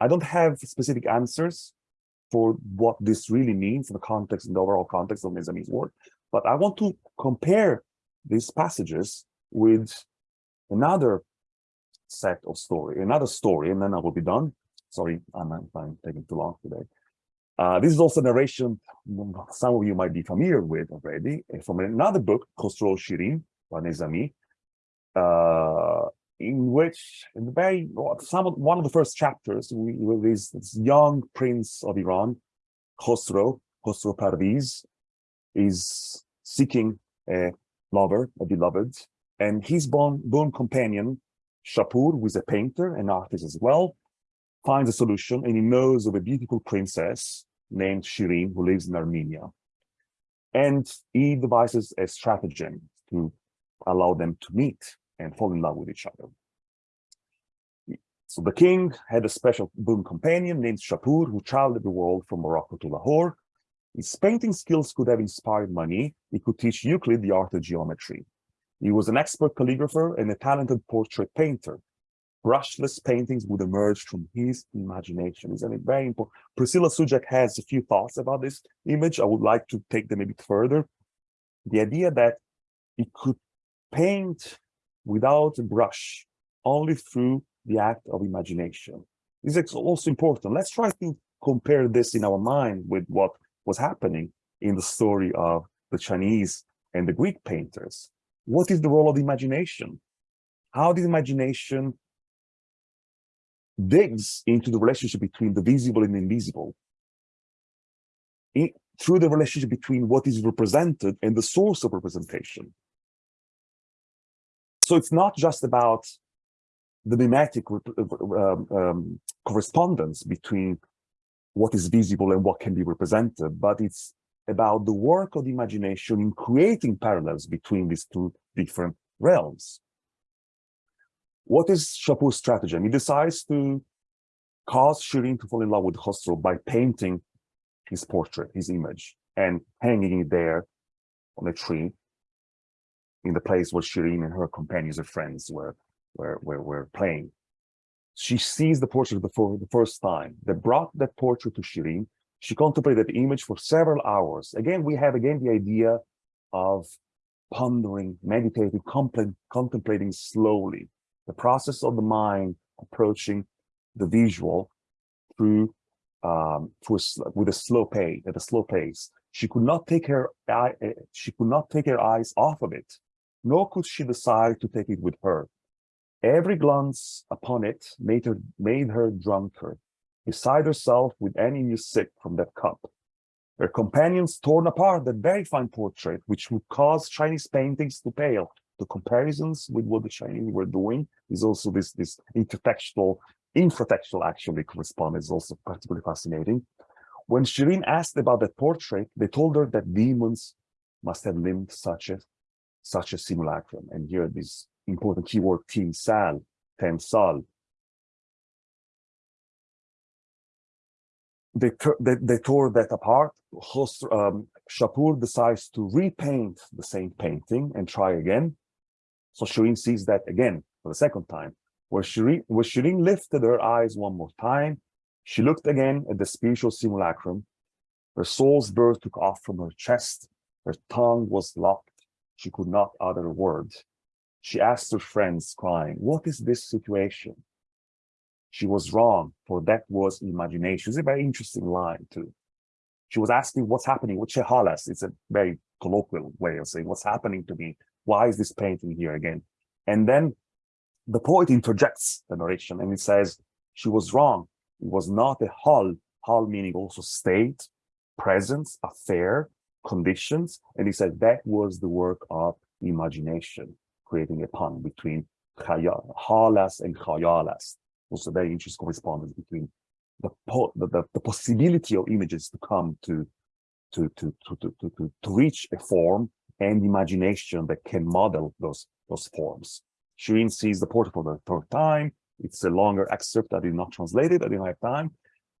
Speaker 2: I don't have specific answers for what this really means in the context, in the overall context of Nizami's work, but I want to compare these passages with another set of story, another story, and then I will be done. Sorry, I'm, I'm taking too long today. Uh, this is also narration some of you might be familiar with already eh, from another book, Khosrow Shirin by uh, in which, in the very some of, one of the first chapters, we, with this, young prince of Iran, Khosrow, Khosrow Parviz, is seeking a lover, a beloved, and his boon, boon companion, Shapur, who is a painter and artist as well, finds a solution and he knows of a beautiful princess named Shirin who lives in Armenia. And he devises a stratagem to allow them to meet and fall in love with each other. So the king had a special boon companion named Shapur who traveled the world from Morocco to Lahore. His painting skills could have inspired Mani. He could teach Euclid the art of geometry. He was an expert calligrapher and a talented portrait painter. Brushless paintings would emerge from his imagination. Isn't it very important? Priscilla Soucek has a few thoughts about this image. I would like to take them a bit further. The idea that he could paint without a brush, only through the act of imagination. This is also important. Let's try to compare this in our mind with what was happening in the story of the Chinese and the Greek painters. What is the role of the imagination? How did imagination digs into the relationship between the visible and the invisible? In, through the relationship between what is represented and the source of representation. So it's not just about the mimetic um, um, correspondence between what is visible and what can be represented, but it's about the work of the imagination in creating parallels between these two different realms. What is Shapur's strategy? He decides to cause Shirin to fall in love with Khosrow by painting his portrait, his image, and hanging it there on a tree in the place where Shirin and her companions and friends were, were, were, were playing. She sees the portrait for the first time. They brought that portrait to Shirin she contemplated the image for several hours. Again, we have again the idea of pondering, meditating, contemplating slowly, the process of the mind approaching the visual through um, through a, with a slow pace, at a slow pace. She could not take her eye, eh, she could not take her eyes off of it, nor could she decide to take it with her. Every glance upon it made her made her drunker, beside herself with any new sip from that cup. Her companions torn apart that very fine portrait, which would cause Chinese paintings to pale. The comparisons with what the Chinese were doing is also this, this intertextual, infratextual actually correspondence is also particularly fascinating. When Shirin asked about that portrait, they told her that demons must have lived such a such a simulacrum. And here this important keyword timsal, temsal, they, they, they, tore that apart. Um, Shapur decides to repaint the same painting and try again. So Shirin sees that again for the second time. Where Shirin, where lifted her eyes one more time, she looked again at the spiritual simulacrum. Her soul's birth took off from her chest. Her tongue was locked. She could not utter a word. She asked her friends, crying, what is this situation? She was wrong, for that was imagination. It's a very interesting line too. She was asking what's happening with Chehalas. It's a very colloquial way of saying what's happening to me. Why is this painting here again? And then the poet interjects the narration and he says, she was wrong. It was not a hall, hall meaning also state, presence, affair, conditions. And he said that was the work of imagination, creating a pun between halas and khayalas also very interesting correspondence between the, the, the, possibility of images to come to to, to, to, to, to, to reach a form and imagination that can model those, those forms. Shirin sees the portrait for the third time. It's a longer excerpt. I did not translate it. I didn't have time.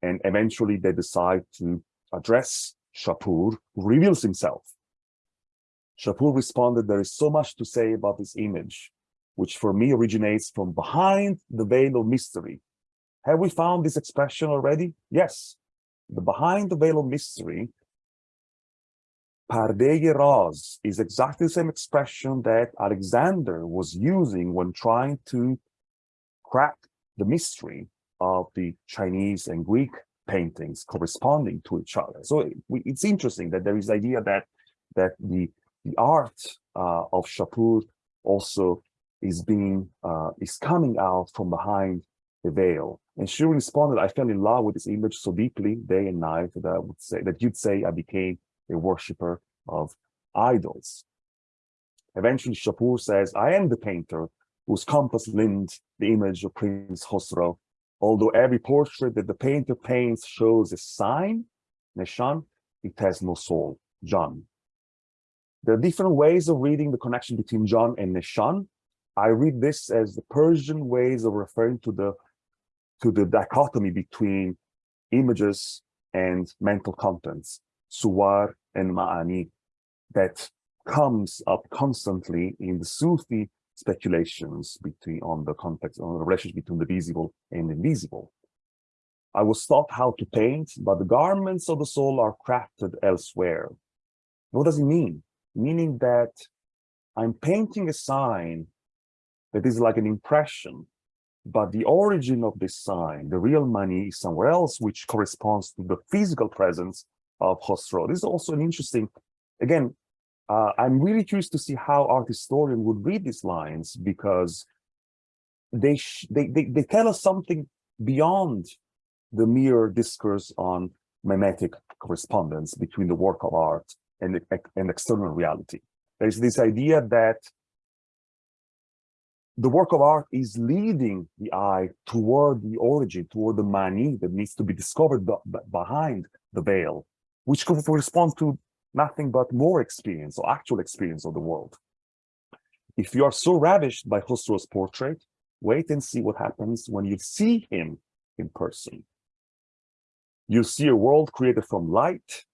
Speaker 2: And eventually they decide to address Shapur, who reveals himself. Shapur responded, there is so much to say about this image which for me originates from behind the veil of mystery. Have we found this expression already? Yes. The behind the veil of mystery, Pardeye Raz, is exactly the same expression that Alexander was using when trying to crack the mystery of the Chinese and Greek paintings corresponding to each other. So it's interesting that there is the idea that that the the art uh, of Shapur also is being uh, is coming out from behind the veil. And she responded, I fell in love with this image so deeply day and night that I would say that you'd say I became a worshiper of idols. Eventually, Shapur says, I am the painter whose compass limned the image of Prince Khosrow. Although every portrait that the painter paints shows a sign, Nishan, it has no soul, jan. There are different ways of reading the connection between jan and Nishan. I read this as the Persian ways of referring to the to the dichotomy between images and mental contents, suwar and ma'ani, that comes up constantly in the Sufi speculations between on the context on the relationship between the visible and invisible. I was taught how to paint, but the garments of the soul are crafted elsewhere. What does it mean? Meaning that I'm painting a sign that is like an impression, but the origin of this sign, the real mani is somewhere else, which corresponds to the physical presence of Khosrow. This is also an interesting, again, uh, I'm really curious to see how art historian would read these lines because they, they, they, they tell us something beyond the mere discourse on mimetic correspondence between the work of art and, and external reality. There's this idea that the work of art is leading the eye toward the origin, toward the mani that needs to be discovered behind the veil, which corresponds to nothing but more experience or actual experience of the world. If you are so ravished by Khosrow's portrait, wait and see what happens when you see him in person. You see a world created from light.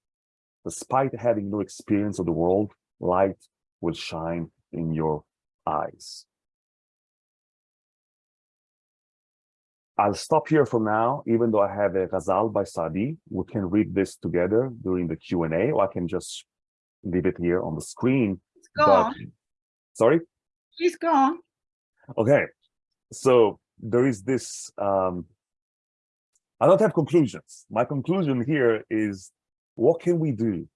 Speaker 2: Despite having no experience of the world, light will shine in your eyes. I'll stop here for now, even though I have a ghazal by Sadi. We can read this together during the Q&A, or I can just leave it here on the screen.
Speaker 1: Go but, on.
Speaker 2: Sorry?
Speaker 1: Please go on.
Speaker 2: Okay, so there is this, um, I don't have conclusions. My conclusion here is, what can we do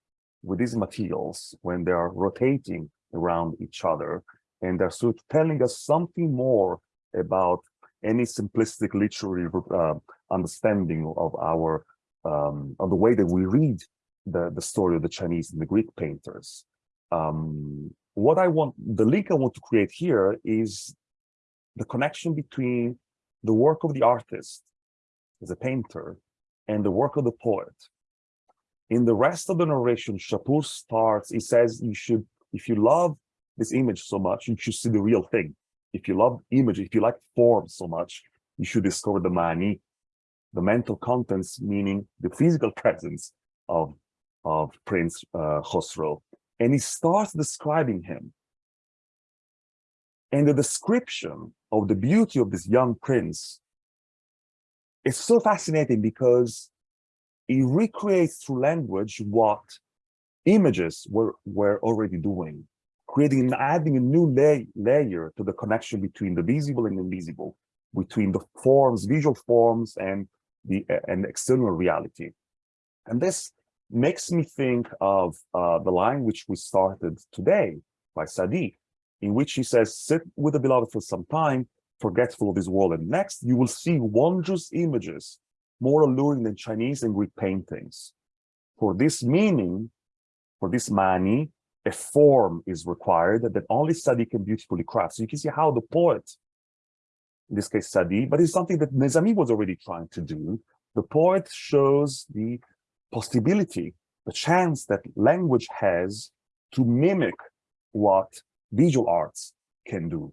Speaker 2: with these materials when they are rotating around each other and they're sort of telling us something more about any simplistic literary uh, understanding of our um, of the way that we read the the story of the Chinese and the Greek painters. Um, what I want, the link I want to create here is the connection between the work of the artist as a painter and the work of the poet. In the rest of the narration, Shapur starts, he says, you should, if you love this image so much, you should see the real thing if you love image, if you like form so much, you should discover the mani, the mental contents, meaning the physical presence of, of Prince uh, Khosrow. And he starts describing him. And the description of the beauty of this young prince is so fascinating because he recreates through language what images were, were already doing creating and adding a new lay, layer to the connection between the visible and invisible, between the forms, visual forms, and the and external reality. And this makes me think of uh, the line which we started today by Sadi, in which he says, sit with the beloved for some time, forgetful of this world, and next you will see wondrous images, more alluring than Chinese and Greek paintings. For this meaning, for this mani, a form is required that only Sadi can beautifully craft. So you can see how the poet, in this case Sadi, but it's something that Nezami was already trying to do. The poet shows the possibility, the chance that language has to mimic what visual arts can do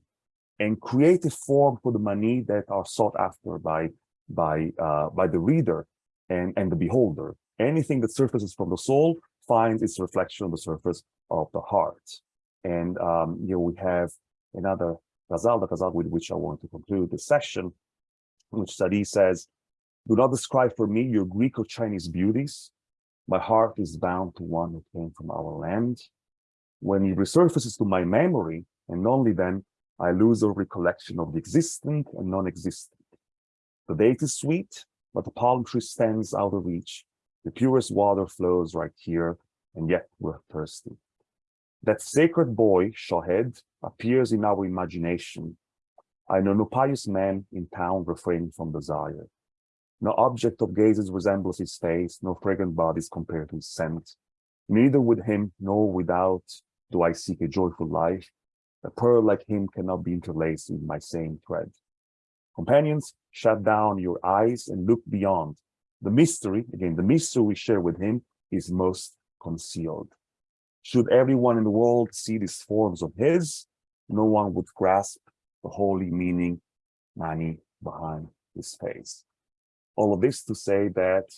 Speaker 2: and create a form for the mani that are sought after by by uh, by the reader and and the beholder. Anything that surfaces from the soul finds its reflection on the surface of the heart. And um, you know, we have another ghazal, the ghazal with which I want to conclude this session, which Sadi says, do not describe for me your Greek or Chinese beauties. My heart is bound to one who came from our land. When he resurfaces to my memory, and only then, I lose all recollection of the existent and non-existent. The date is sweet, but the palm tree stands out of reach. The purest water flows right here, and yet we're thirsty. That sacred boy, Shohed, appears in our imagination. I know no pious man in town refraining from desire. No object of gazes resembles his face, no fragrant bodies compare to his scent. Neither with him nor without do I seek a joyful life. A pearl like him cannot be interlaced in my same thread. Companions, shut down your eyes and look beyond. The mystery, again, the mystery we share with him is most concealed. Should everyone in the world see these forms of his, no one would grasp the holy meaning, Mani, behind his face. All of this to say that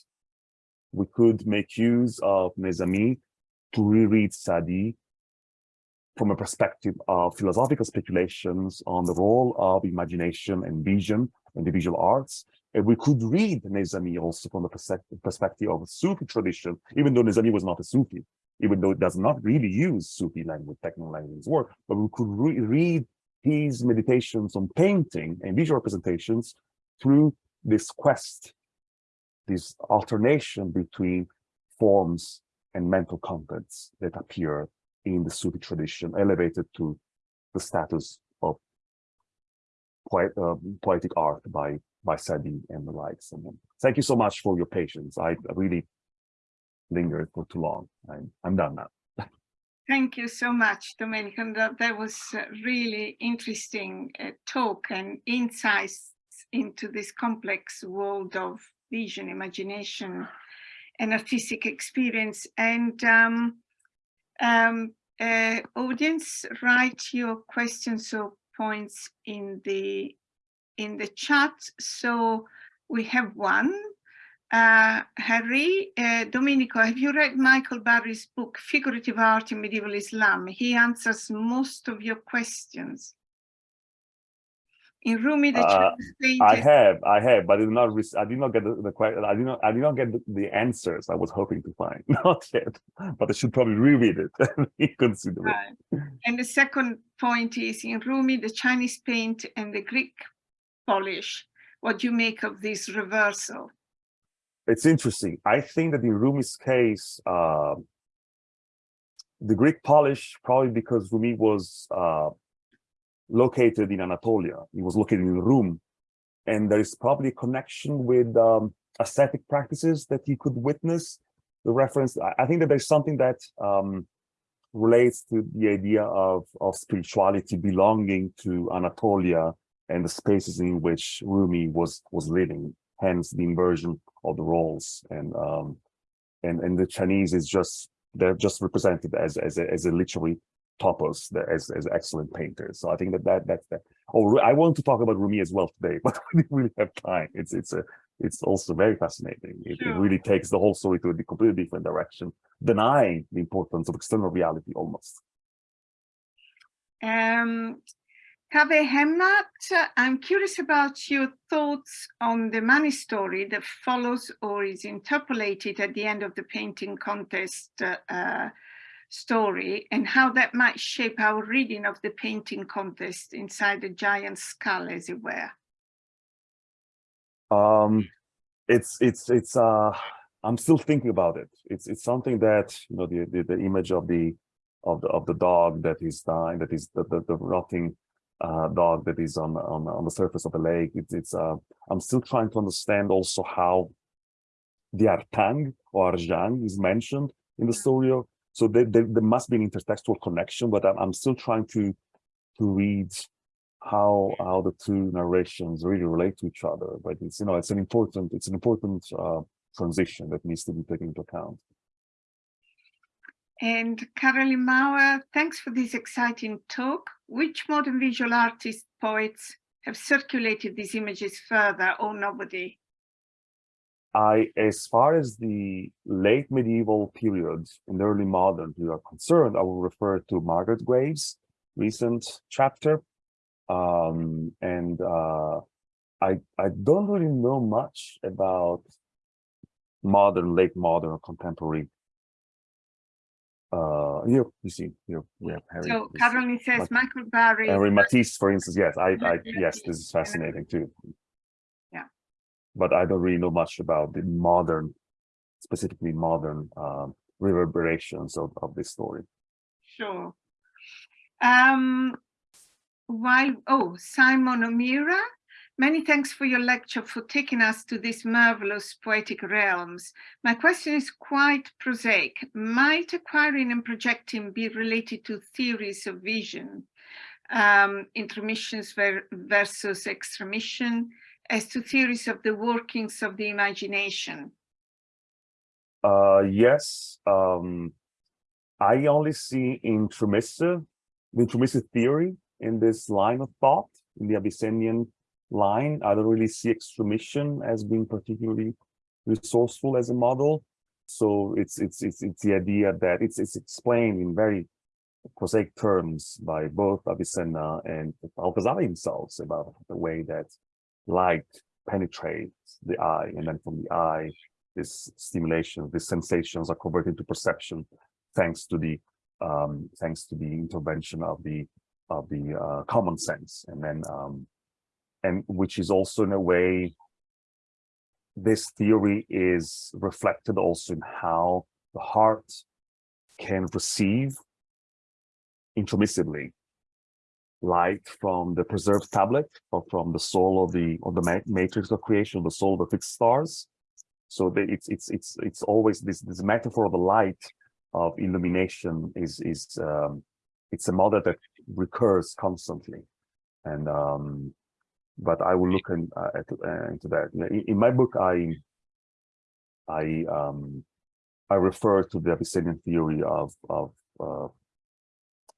Speaker 2: we could make use of Nezami to reread Sadi from a perspective of philosophical speculations on the role of imagination and vision in the visual arts. And we could read Nezami also from the perspective of a Sufi tradition, even though Nezami was not a Sufi, even though it does not really use Sufi language, technical language work, but we could re read his meditations on painting and visual representations through this quest, this alternation between forms and mental contents that appear in the Sufi tradition, elevated to the status of poet, uh, poetic art by by Sadi and the likes. And thank you so much for your patience. I really lingered for too long. I'm I'm done now.
Speaker 1: Thank you so much, Domenico. That, that was really interesting uh, talk and insights into this complex world of vision, imagination, and artistic experience. And um, um, uh, audience, write your questions or points in the in the chat. So we have one. Uh, Harry, uh, Domenico, have you read Michael Barry's book, Figurative Art in Medieval Islam? He answers most of your questions in Rumi the
Speaker 2: uh, I have, I have, but I did not. I did not get the, the question. I did not. I did not get the, the, answers I was hoping to find. Not yet, but I should probably reread it and consider right. it.
Speaker 1: And the second point is in Rumi, the Chinese paint and the Greek polish. What do you make of this reversal?
Speaker 2: It's interesting. I think that in Rumi's case, uh, the Greek polish, probably because Rumi was uh, located in Anatolia. He was located in Rum. And there is probably a connection with um, ascetic practices that he could witness. The reference, I think that there's something that um, relates to the idea of, of spirituality belonging to Anatolia and the spaces in which Rumi was was living, hence the inversion of the roles. And um, and and the Chinese is just they're just represented as as a, as a literary topos as, as excellent painters. So I think that, that that's that. Oh, I want to talk about Rumi as well today, but we didn't really have time. It's it's a it's also very fascinating. It, sure. it, really takes the whole story to a completely different direction, denying the importance of external reality almost.
Speaker 1: Um, Kaveh Hemmat, I'm curious about your thoughts on the Mani story that follows or is interpolated at the end of the painting contest uh, story and how that might shape our reading of the painting contest inside the giant skull, as it were?
Speaker 2: Um, it's it's it's uh, I'm still thinking about it. It's it's something that you know the the, the image of the of the of the dog that is dying, that is the the, the rotting uh, dog that is on on on the surface of the lake. It's it's uh, I'm still trying to understand also how the Artang or Arjang is mentioned in the story so there, there, there, must be an intertextual connection, but I'm, I'm still trying to to read how how the two narrations really relate to each other. But it's you know it's an important it's an important uh, transition that needs to be taken into account.
Speaker 1: And Caroline Mauer, thanks for this exciting talk. Which modern visual artists, poets have circulated these images further or nobody?
Speaker 2: I, as far as the late medieval period and early modern you are concerned, I will refer to Margaret Graves' recent chapter. Um, and uh, I, I don't really know much about modern, late modern, or contemporary. Uh, here you see we have Harry.
Speaker 1: So Caroline says Michael Barry.
Speaker 2: Henri Matisse, for instance. Yes, I, I yes, this is fascinating too Yeah. but I don't really know much about the modern, specifically modern um, reverberations of, of this story.
Speaker 1: sure. Um, while, oh, Simon O'Meara, many thanks for your lecture for taking us to these marvelous poetic realms. My question is quite prosaic. Might acquiring and projecting be related to theories of vision, um, ver versus extramission, as to theories of the workings of the imagination?
Speaker 2: Uh, yes, um, I only see intromissive, intromissive theory in this line of thought, in the Avicennian line. I don't really see extramission as being particularly resourceful as a model. So it's it's it's it's the idea that it's it's explained in very prosaic terms by both Avicenna and Al-Ghazali himself about the way that light penetrates the eye, and then from the eye, this stimulation, these sensations are converted into perception, thanks to the um, thanks to the intervention of the of the uh, common sense, and then um, and which is also in a way this theory is reflected also in how the heart can receive intromissively light from the preserved tablet or from the soul of the of the matrix of creation, the soul of the fixed stars. So the, it's it's it's it's always this this metaphor of the light of illumination is is um, it's a model that recurs constantly, and um, but I will look in, uh, at, uh, into that. In, in, my book, I I um, I refer to the Avicennian theory of of uh,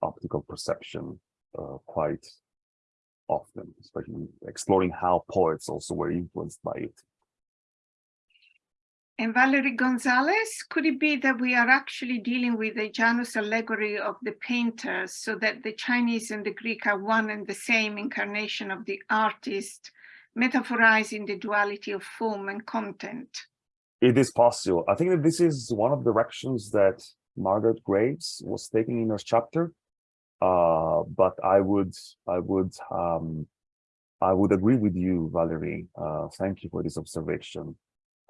Speaker 2: optical perception uh, quite often, especially exploring how poets also were influenced by it.
Speaker 1: And Valerie Gonzalez, could it be that we are actually dealing with a Janus allegory of the painter so that the Chinese and the Greek are one and the same incarnation of the artist, metaphorizing the duality of form and content?
Speaker 2: It is possible. I think that this is one of the directions that Margaret Graves was taking in her chapter. Uh, but I would, I would, um, I would agree with you, Valerie. Uh, thank you for this observation.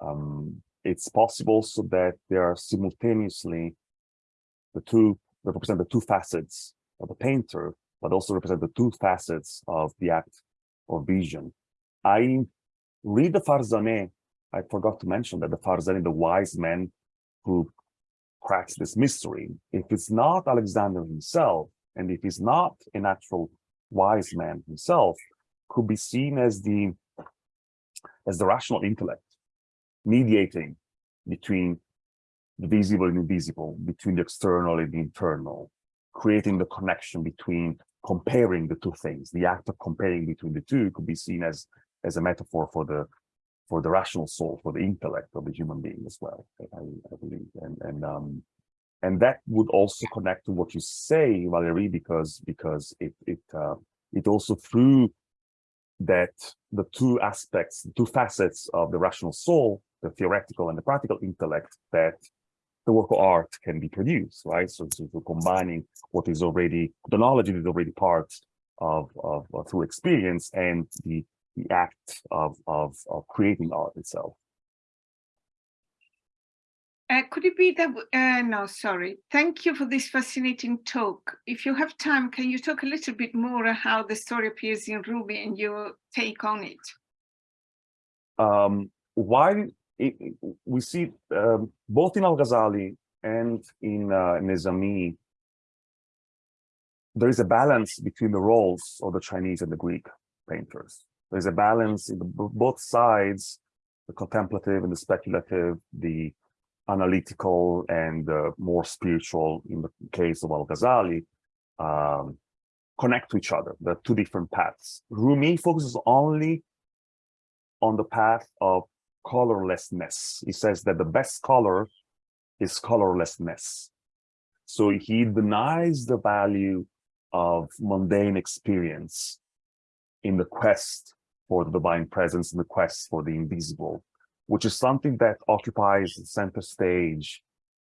Speaker 2: Um, it's possible so that there are simultaneously the two that represent the two facets of the painter, but also represent the two facets of the act of vision. I read the Farzaneh. I forgot to mention that the Farzaneh, the wise man who cracks this mystery, if it's not Alexander himself, and if he's not an actual wise man himself, could be seen as the as the rational intellect mediating between the visible and invisible, between the external and the internal, creating the connection between comparing the two things. The act of comparing between the two could be seen as, as a metaphor for the for the rational soul, for the intellect of the human being as well, I, I believe. And, and um, and that would also connect to what you say, Valerie, because because it it uh, it also through that the two aspects, the two facets of the rational soul, the theoretical and the practical intellect, that the work of art can be produced, right? So, so, combining what is already the knowledge that is already part of, of, of through experience and the the act of of of creating art itself.
Speaker 1: Uh, could it be that, uh, no, sorry. Thank you for this fascinating talk. If you have time, can you talk a little bit more how the story appears in Rumi and your take on it?
Speaker 2: Um, why it, we see um, both in Al-Ghazali and in uh, Nezami, there is a balance between the roles of the Chinese and the Greek painters. There's a balance in the, both sides, the contemplative and the speculative, the analytical and uh, more spiritual in the case of Al-Ghazali um, connect to each other. There are two different paths. Rumi focuses only on the path of colorlessness. He says that the best color is colorlessness. So he denies the value of mundane experience in the quest for the divine presence, in the quest for the invisible which is something that occupies the center stage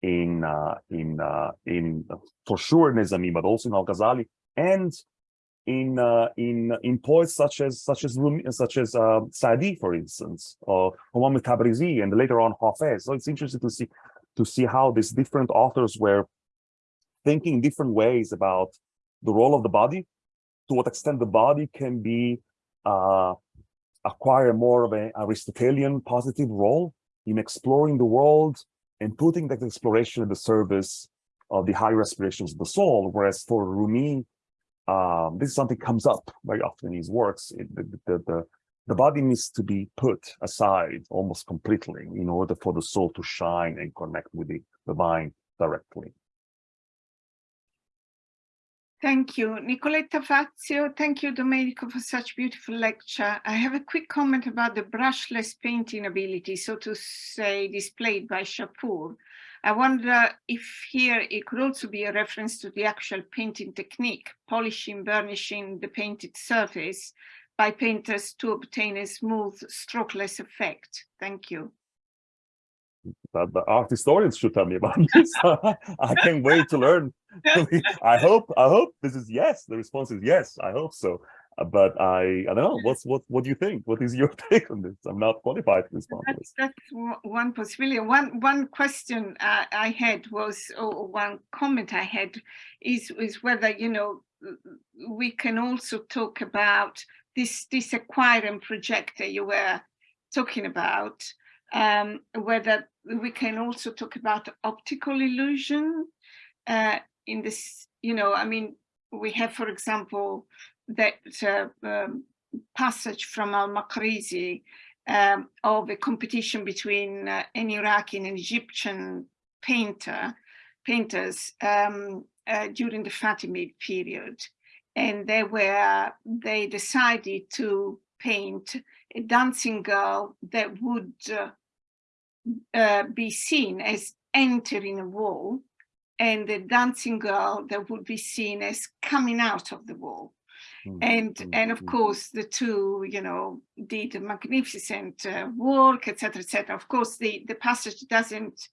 Speaker 2: in uh, in uh, in for sure in Nizami, but also in Al Ghazali and in uh, in in poets such as such as Rumi, such as uh, Saadi, for instance, or Muhammad Tabrizi, and later on Hafez. So it's interesting to see to see how these different authors were thinking different ways about the role of the body, to what extent the body can be uh, acquire more of an Aristotelian positive role in exploring the world and putting that exploration in the service of the higher aspirations of the soul. Whereas for Rumi, um, this is something comes up very often in his works. It, the, the, the, the body needs to be put aside almost completely in order for the soul to shine and connect with the divine directly.
Speaker 1: Thank you, Nicoletta Fazio. Thank you, Domenico, for such beautiful lecture. I have a quick comment about the brushless painting ability, so to say, displayed by Shapur. I wonder if here it could also be a reference to the actual painting technique, polishing, burnishing the painted surface by painters to obtain a smooth, strokeless effect. Thank you.
Speaker 2: The art historians should tell me about this. I can't wait to learn. I hope, I hope this is yes. The response is yes. I hope so. Uh, but I, I don't know. What's what? What do you think? What is your take on this? I'm not qualified to respond to this.
Speaker 1: That's one possibility. One one question uh, I had was, or one comment I had, is is whether you know we can also talk about this this and projector you were talking about. Um, whether we can also talk about optical illusion uh, in this. You know, I mean, we have, for example, that uh, um, passage from Al-Maqrizi um, of a competition between uh, an Iraqi and an Egyptian painter, painters um, uh, during the Fatimid period. And they were, they decided to paint a dancing girl that would uh be seen as entering a wall and the dancing girl that would be seen as coming out of the wall. Mm, and and of mm. course the two you know did a magnificent uh, work etc etc of course the the passage doesn't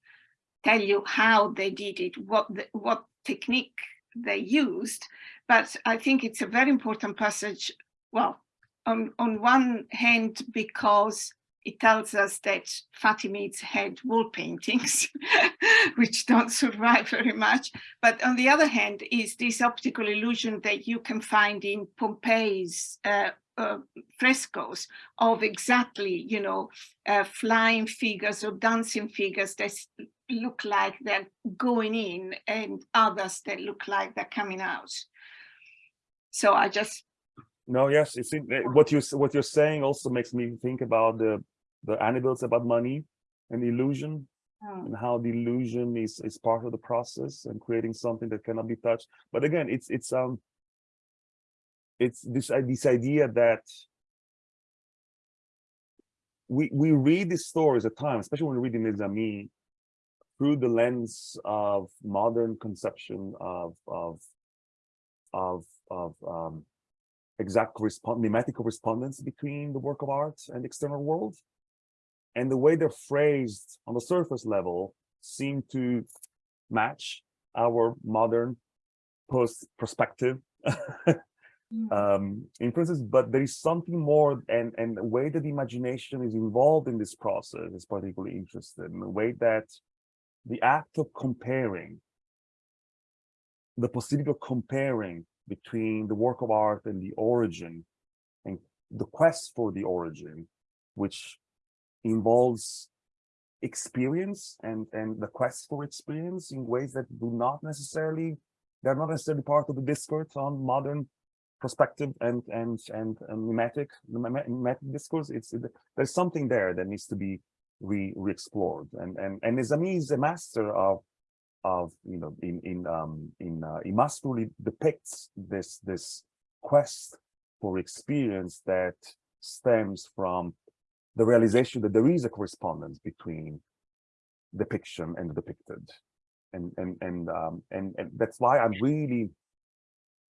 Speaker 1: tell you how they did it what the, what technique they used but i think it's a very important passage well on on one hand because it tells us that Fatimids had wall paintings, which don't survive very much. But on the other hand, is this optical illusion that you can find in Pompeii's uh, uh, frescoes of exactly, you know, uh, flying figures or dancing figures that look like they're going in and others that look like they're coming out. So I just
Speaker 2: no, yes, it's eh, what you what you're saying also makes me think about the the animals about Mani and illusion oh. and how the illusion is is part of the process and creating something that cannot be touched but again it's it's um it's this uh, this idea that we we read these stories at times especially when we read in Nizami through the lens of modern conception of of of of um exact correspond mimetic correspondence between the work of art and the external world and the way they're phrased on the surface level seem to match our modern post perspective mm. um inferences but there is something more and and the way that the imagination is involved in this process is particularly interesting the way that the act of comparing the possibility of comparing between the work of art and the origin and the quest for the origin which involves experience and and the quest for experience in ways that do not necessarily they're not necessarily part of the discourse on modern perspective and and and, and mimetic mimetic discourse. It's it, there's something there that needs to be re re-explored. And and and Nizami is a master of of you know in in um in uh, he masterfully depicts this this quest for experience that stems from the realization that there is a correspondence between depiction and the depicted and and and um and, and that's why i really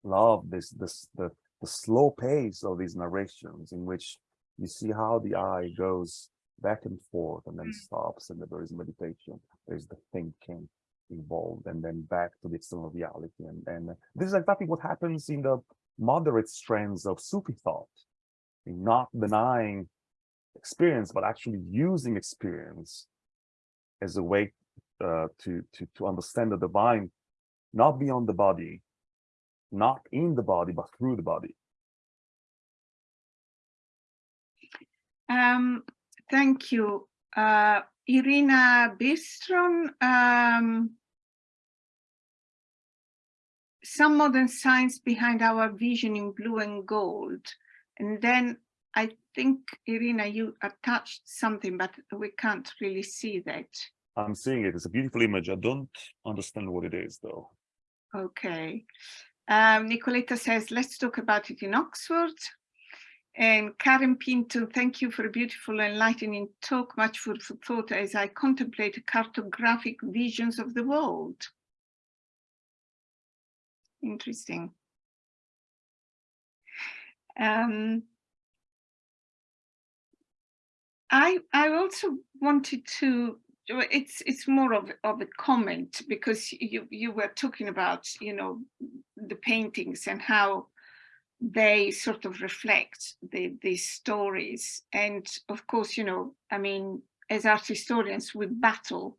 Speaker 2: love this this the the slow pace of these narrations in which you see how the eye goes back and forth and then mm. stops and there is meditation there's the thinking involved and then back to the external reality and and this is exactly what happens in the moderate strands of sufi thought in not denying experience, but actually using experience as a way uh, to, to, to understand the divine not beyond the body, not in the body, but through the body.
Speaker 1: Um, thank you. Uh, Irina Bistron, um, some modern science behind our vision in blue and gold. And then I think, Irina, you attached something, but we can't really see that.
Speaker 2: I'm seeing it. It's a beautiful image. I don't understand what it is, though.
Speaker 1: Okay. Um, Nicoletta says, let's talk about it in Oxford. And Karen Pinto, thank you for a beautiful enlightening talk, much food for thought as I contemplate cartographic visions of the world. Interesting. Um, I I also wanted to it's it's more of of a comment because you you were talking about you know the paintings and how they sort of reflect the these stories. And of course you know i mean as art historians we battle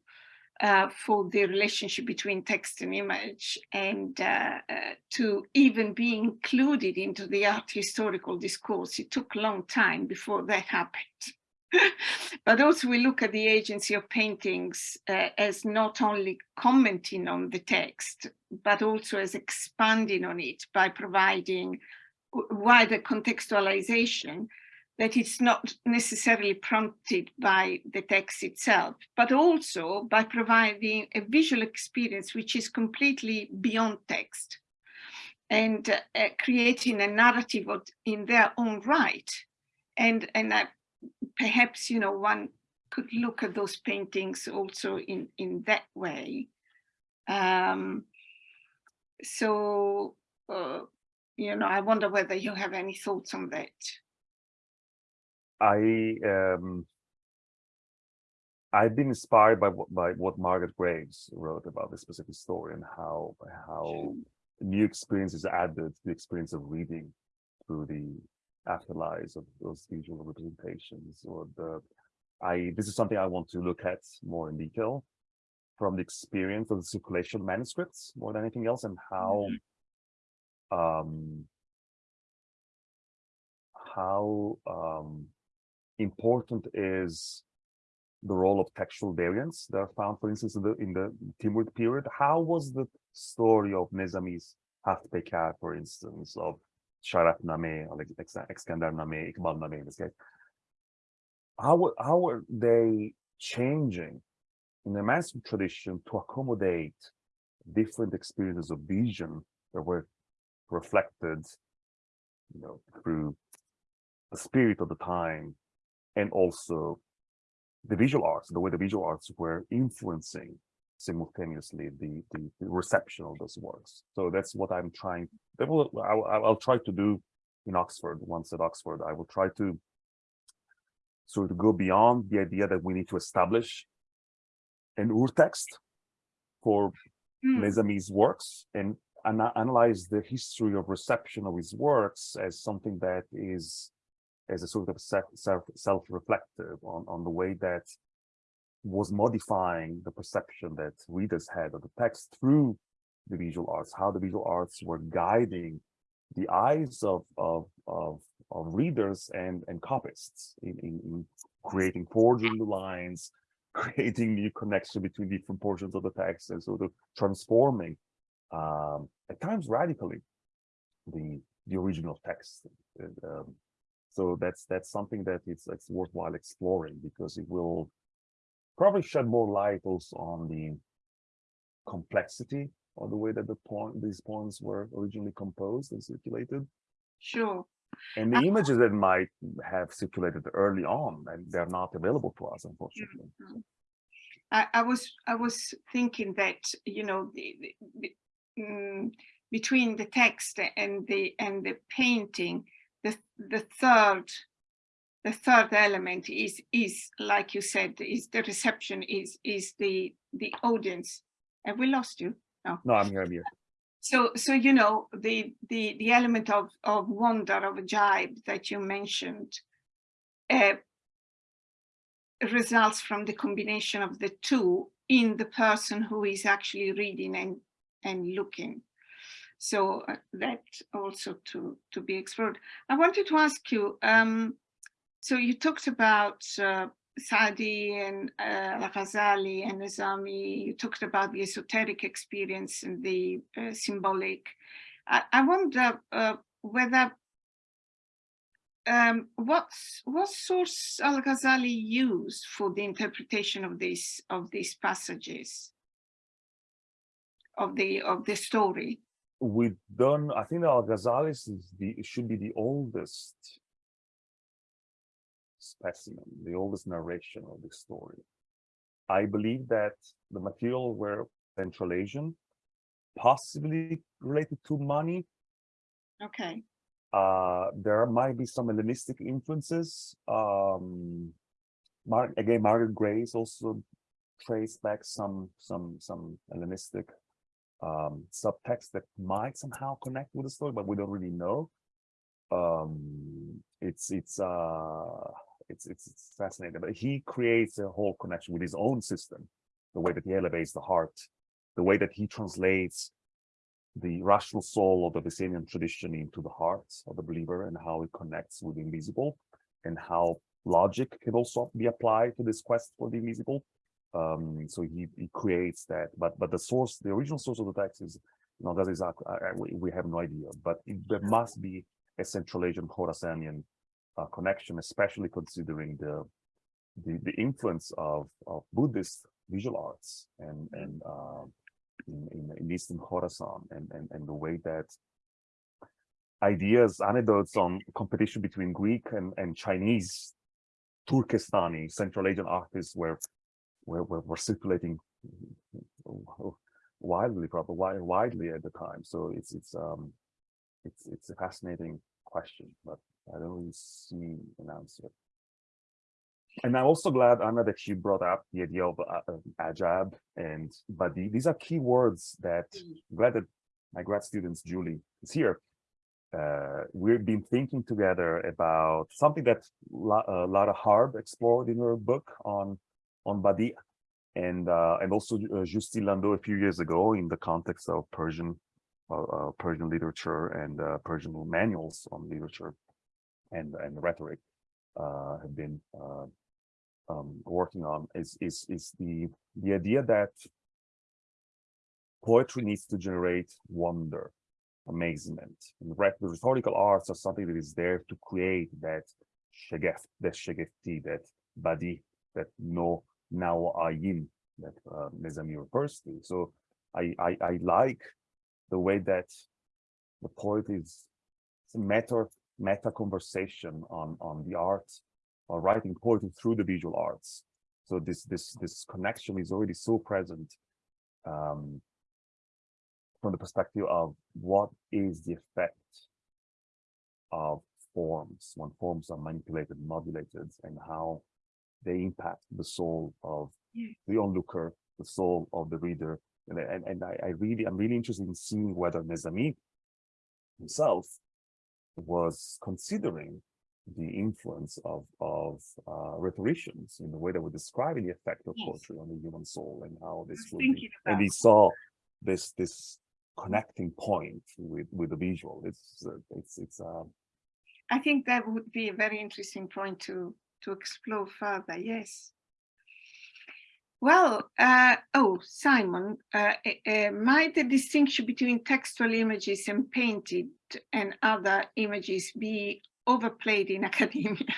Speaker 1: uh, for the relationship between text and image and uh, uh, to even be included into the art historical discourse it took a long time before that happened but also we look at the agency of paintings uh, as not only commenting on the text, but also as expanding on it by providing wider contextualization that it's not necessarily prompted by the text itself, but also by providing a visual experience which is completely beyond text and uh, creating a narrative in their own right. And, and I perhaps, you know, one could look at those paintings also in, in that way. Um, so, uh, you know, I wonder whether you have any thoughts on that.
Speaker 2: I um, I've been inspired by what by what Margaret Graves wrote about this specific story and how how new experiences added to the experience of reading through the afterlives of those visual representations or the I this is something I want to look at more in detail from the experience of the circulation manuscripts more than anything else and how mm-hmm. um how um important is the role of textual variants that are found, for instance, in the, in the Timurid period. How was the story of Nezami's Haft Peykar, for instance, of Sharaf Name, or Iqbal Name in this case. How, how are they changing in the manuscript tradition to accommodate different experiences of vision that were reflected, you know, through the spirit of the time and also the visual arts, the way the visual arts were influencing simultaneously the, the, the, reception of those works. So that's what I'm trying, that will, I'll, I'll try to do in Oxford, once at Oxford, I will try to sort of go beyond the idea that we need to establish an urtext for mm. Nizami's works and ana analyze the history of reception of his works as something that is as a sort of self self reflective on on the way that was modifying the perception that readers had of the text through the visual arts, how the visual arts were guiding the eyes of of of, of readers and and copyists in, in, in creating forging the lines, creating new connection between different portions of the text, and sort of transforming um, at times radically the the original text. Um, so that's that's something that it's it's worthwhile exploring because it will probably shed more light also on the complexity or the way that the point these poems were originally composed and circulated.
Speaker 1: Sure.
Speaker 2: And the uh, images that might have circulated early on, and they're not available to us, unfortunately. Mm -hmm.
Speaker 1: I, I, was I was thinking that you know the, the, the um, between the text and the and the painting, the the third the third element is is like you said is the reception is is the the audience have we lost you
Speaker 2: no no i'm here i'm here
Speaker 1: so so you know the the the element of of wonder of ajab that you mentioned uh, results from the combination of the two in the person who is actually reading and and looking. So uh, that also to, to be explored. I wanted to ask you, um, so you talked about uh, Sadi and uh, Al-Ghazali and Nizami, you talked about the esoteric experience and the uh, symbolic. I, I wonder uh, whether um, what's what source Al-Ghazali used for the interpretation of these of these passages of the of the story?
Speaker 2: We've done, I think Al-Ghazali should be the oldest specimen, the oldest narration of this story. I believe that the material were Central Asian, possibly related to Mani.
Speaker 1: Okay.
Speaker 2: Uh, there might be some Hellenistic influences. Um, Mar again, Margaret Graves also traced back some some some Hellenistic um, subtext that might somehow connect with the story, but we don't really know. Um, it's it's uh it's, it's it's fascinating. But he creates a whole connection with his own system, the way that he elevates the heart, the way that he translates the rational soul of the Avicennian tradition into the heart of the believer and how it connects with the invisible and how logic can also be applied to this quest for the invisible. Um, so he, he creates that, but but the source, the original source of the text is, you know, that is, uh, we, we have no idea, but it, there must be a Central Asian Khorasanian uh, connection, especially considering the, the the influence of of Buddhist visual arts and and uh, in, in, in Eastern Khorasan and, and, and the way that ideas, anecdotes on competition between Greek and, and Chinese, Turkestani, Central Asian artists were, were, were, were circulating widely, probably widely at the time. So it's, it's, um, it's, it's a fascinating question, but I don't really see an answer. And I'm also glad, Anna, that you brought up the idea of uh, Ajab and Badi. These are key words that I'm glad that my grad students, Julie, is here. Uh, we've been thinking together about something that La, uh, Lara Harb explored in her book on on Badi, and uh, and also uh, Justine Landau a few years ago in the context of Persian uh, uh, Persian literature and uh, Persian manuals on literature and and rhetoric have been um, working on is is is the the idea that poetry needs to generate wonder, amazement. And the rhetorical arts are something that is there to create that shageft, that shagefti, that badi, that no now ayin that uh, Nizami refers to. So I, I I like the way that the poet is it's a meta meta conversation on on the art or writing poetry through the visual arts. So this this this connection is already so present um, from the perspective of what is the effect of forms when forms are manipulated, modulated, and how they impact the soul of the onlooker, the soul of the reader. And, and, and I, I really, I'm really interested in seeing whether Nezami himself was considering the influence of of uh, rhetoricians in the way that we're describing the effect of yes. poetry on the human soul and how this would be. And he saw this this connecting point with with the visual. It's uh, it's it's. Uh,
Speaker 1: I think that would be a very interesting point to to explore further. Yes. Well, uh, oh, Simon, uh, uh, might the distinction between textual images and painted and other images be overplayed in academia.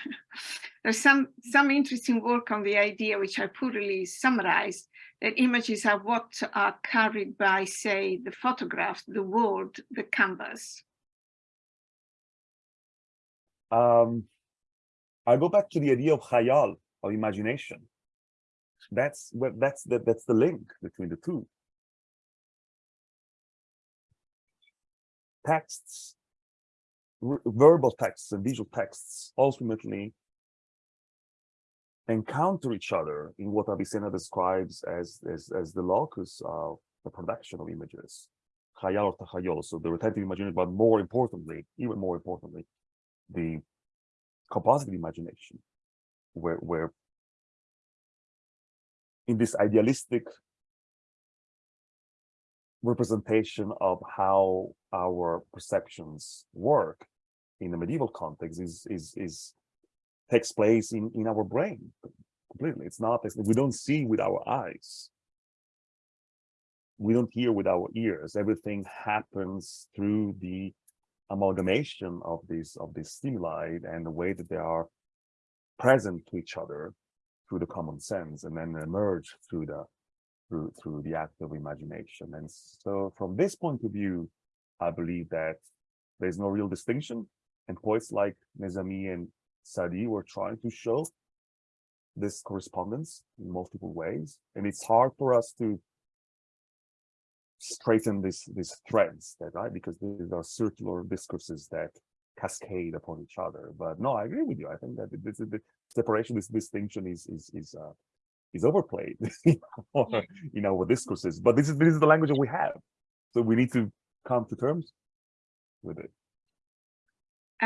Speaker 1: There's some, some interesting work on the idea, which I poorly summarized, that images are what are carried by, say, the photograph, the word, the canvas.
Speaker 2: Um, I go back to the idea of khayal, of imagination. That's what that's the, that's the link between the two. Texts verbal texts and visual texts ultimately encounter each other in what Avicenna describes as, as, as the locus of the production of images. Or so the retentive imagination, but more importantly, even more importantly, the compositive imagination, where, where in this idealistic representation of how our perceptions work in the medieval context is is is takes place in in our brain completely. It's not we don't see with our eyes. We don't hear with our ears. Everything happens through the amalgamation of these of these stimuli and the way that they are present to each other through the common sense and then emerge through the through through the act of imagination. And so from this point of view i believe that there's no real distinction. And poets like Nezami and Sadi were trying to show this correspondence in multiple ways. And it's hard for us to straighten this these threads that right? Because these are circular discourses that cascade upon each other. But no i agree with you. I think that this the separation this distinction is is is uh is overplayed in our, in our discourses but this is this is the language that we have so we need to come to terms with it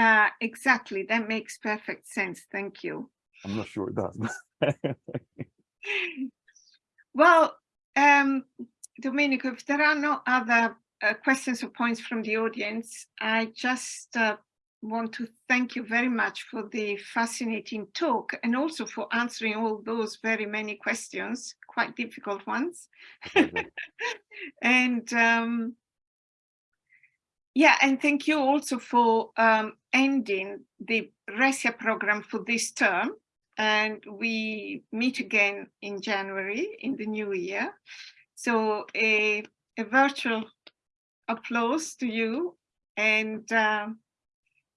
Speaker 1: Uh, exactly. That makes perfect sense. Thank you.
Speaker 2: i'm not sure it does
Speaker 1: Well, um, Domenico, if there are no other uh, questions or points from the audience, I just uh, want to thank you very much for the fascinating talk and also for answering all those very many questions, quite difficult ones. and um, yeah, and thank you also for um, ending the RESIA program for this term. And we meet again in January in the new year. So a, a virtual applause to you and um,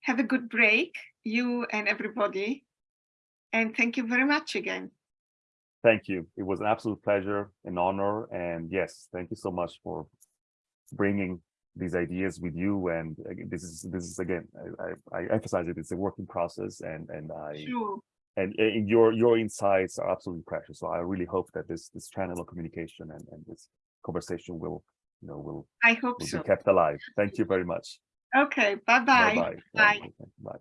Speaker 1: have a good break, you and everybody. And thank you very much again.
Speaker 2: thank you it was an absolute pleasure an honor and yes thank you so much for bringing these ideas with you and uh, this is this is again I, I, I emphasize it it's a working process and and i
Speaker 1: Sure.
Speaker 2: and, and your your insights are absolutely precious so i really hope that this this channel of communication and, and this conversation will you know will,
Speaker 1: I hope
Speaker 2: will
Speaker 1: so.
Speaker 2: be kept alive thank you very much
Speaker 1: Okay, bye-bye.
Speaker 2: bye bye
Speaker 1: Bye.
Speaker 2: bye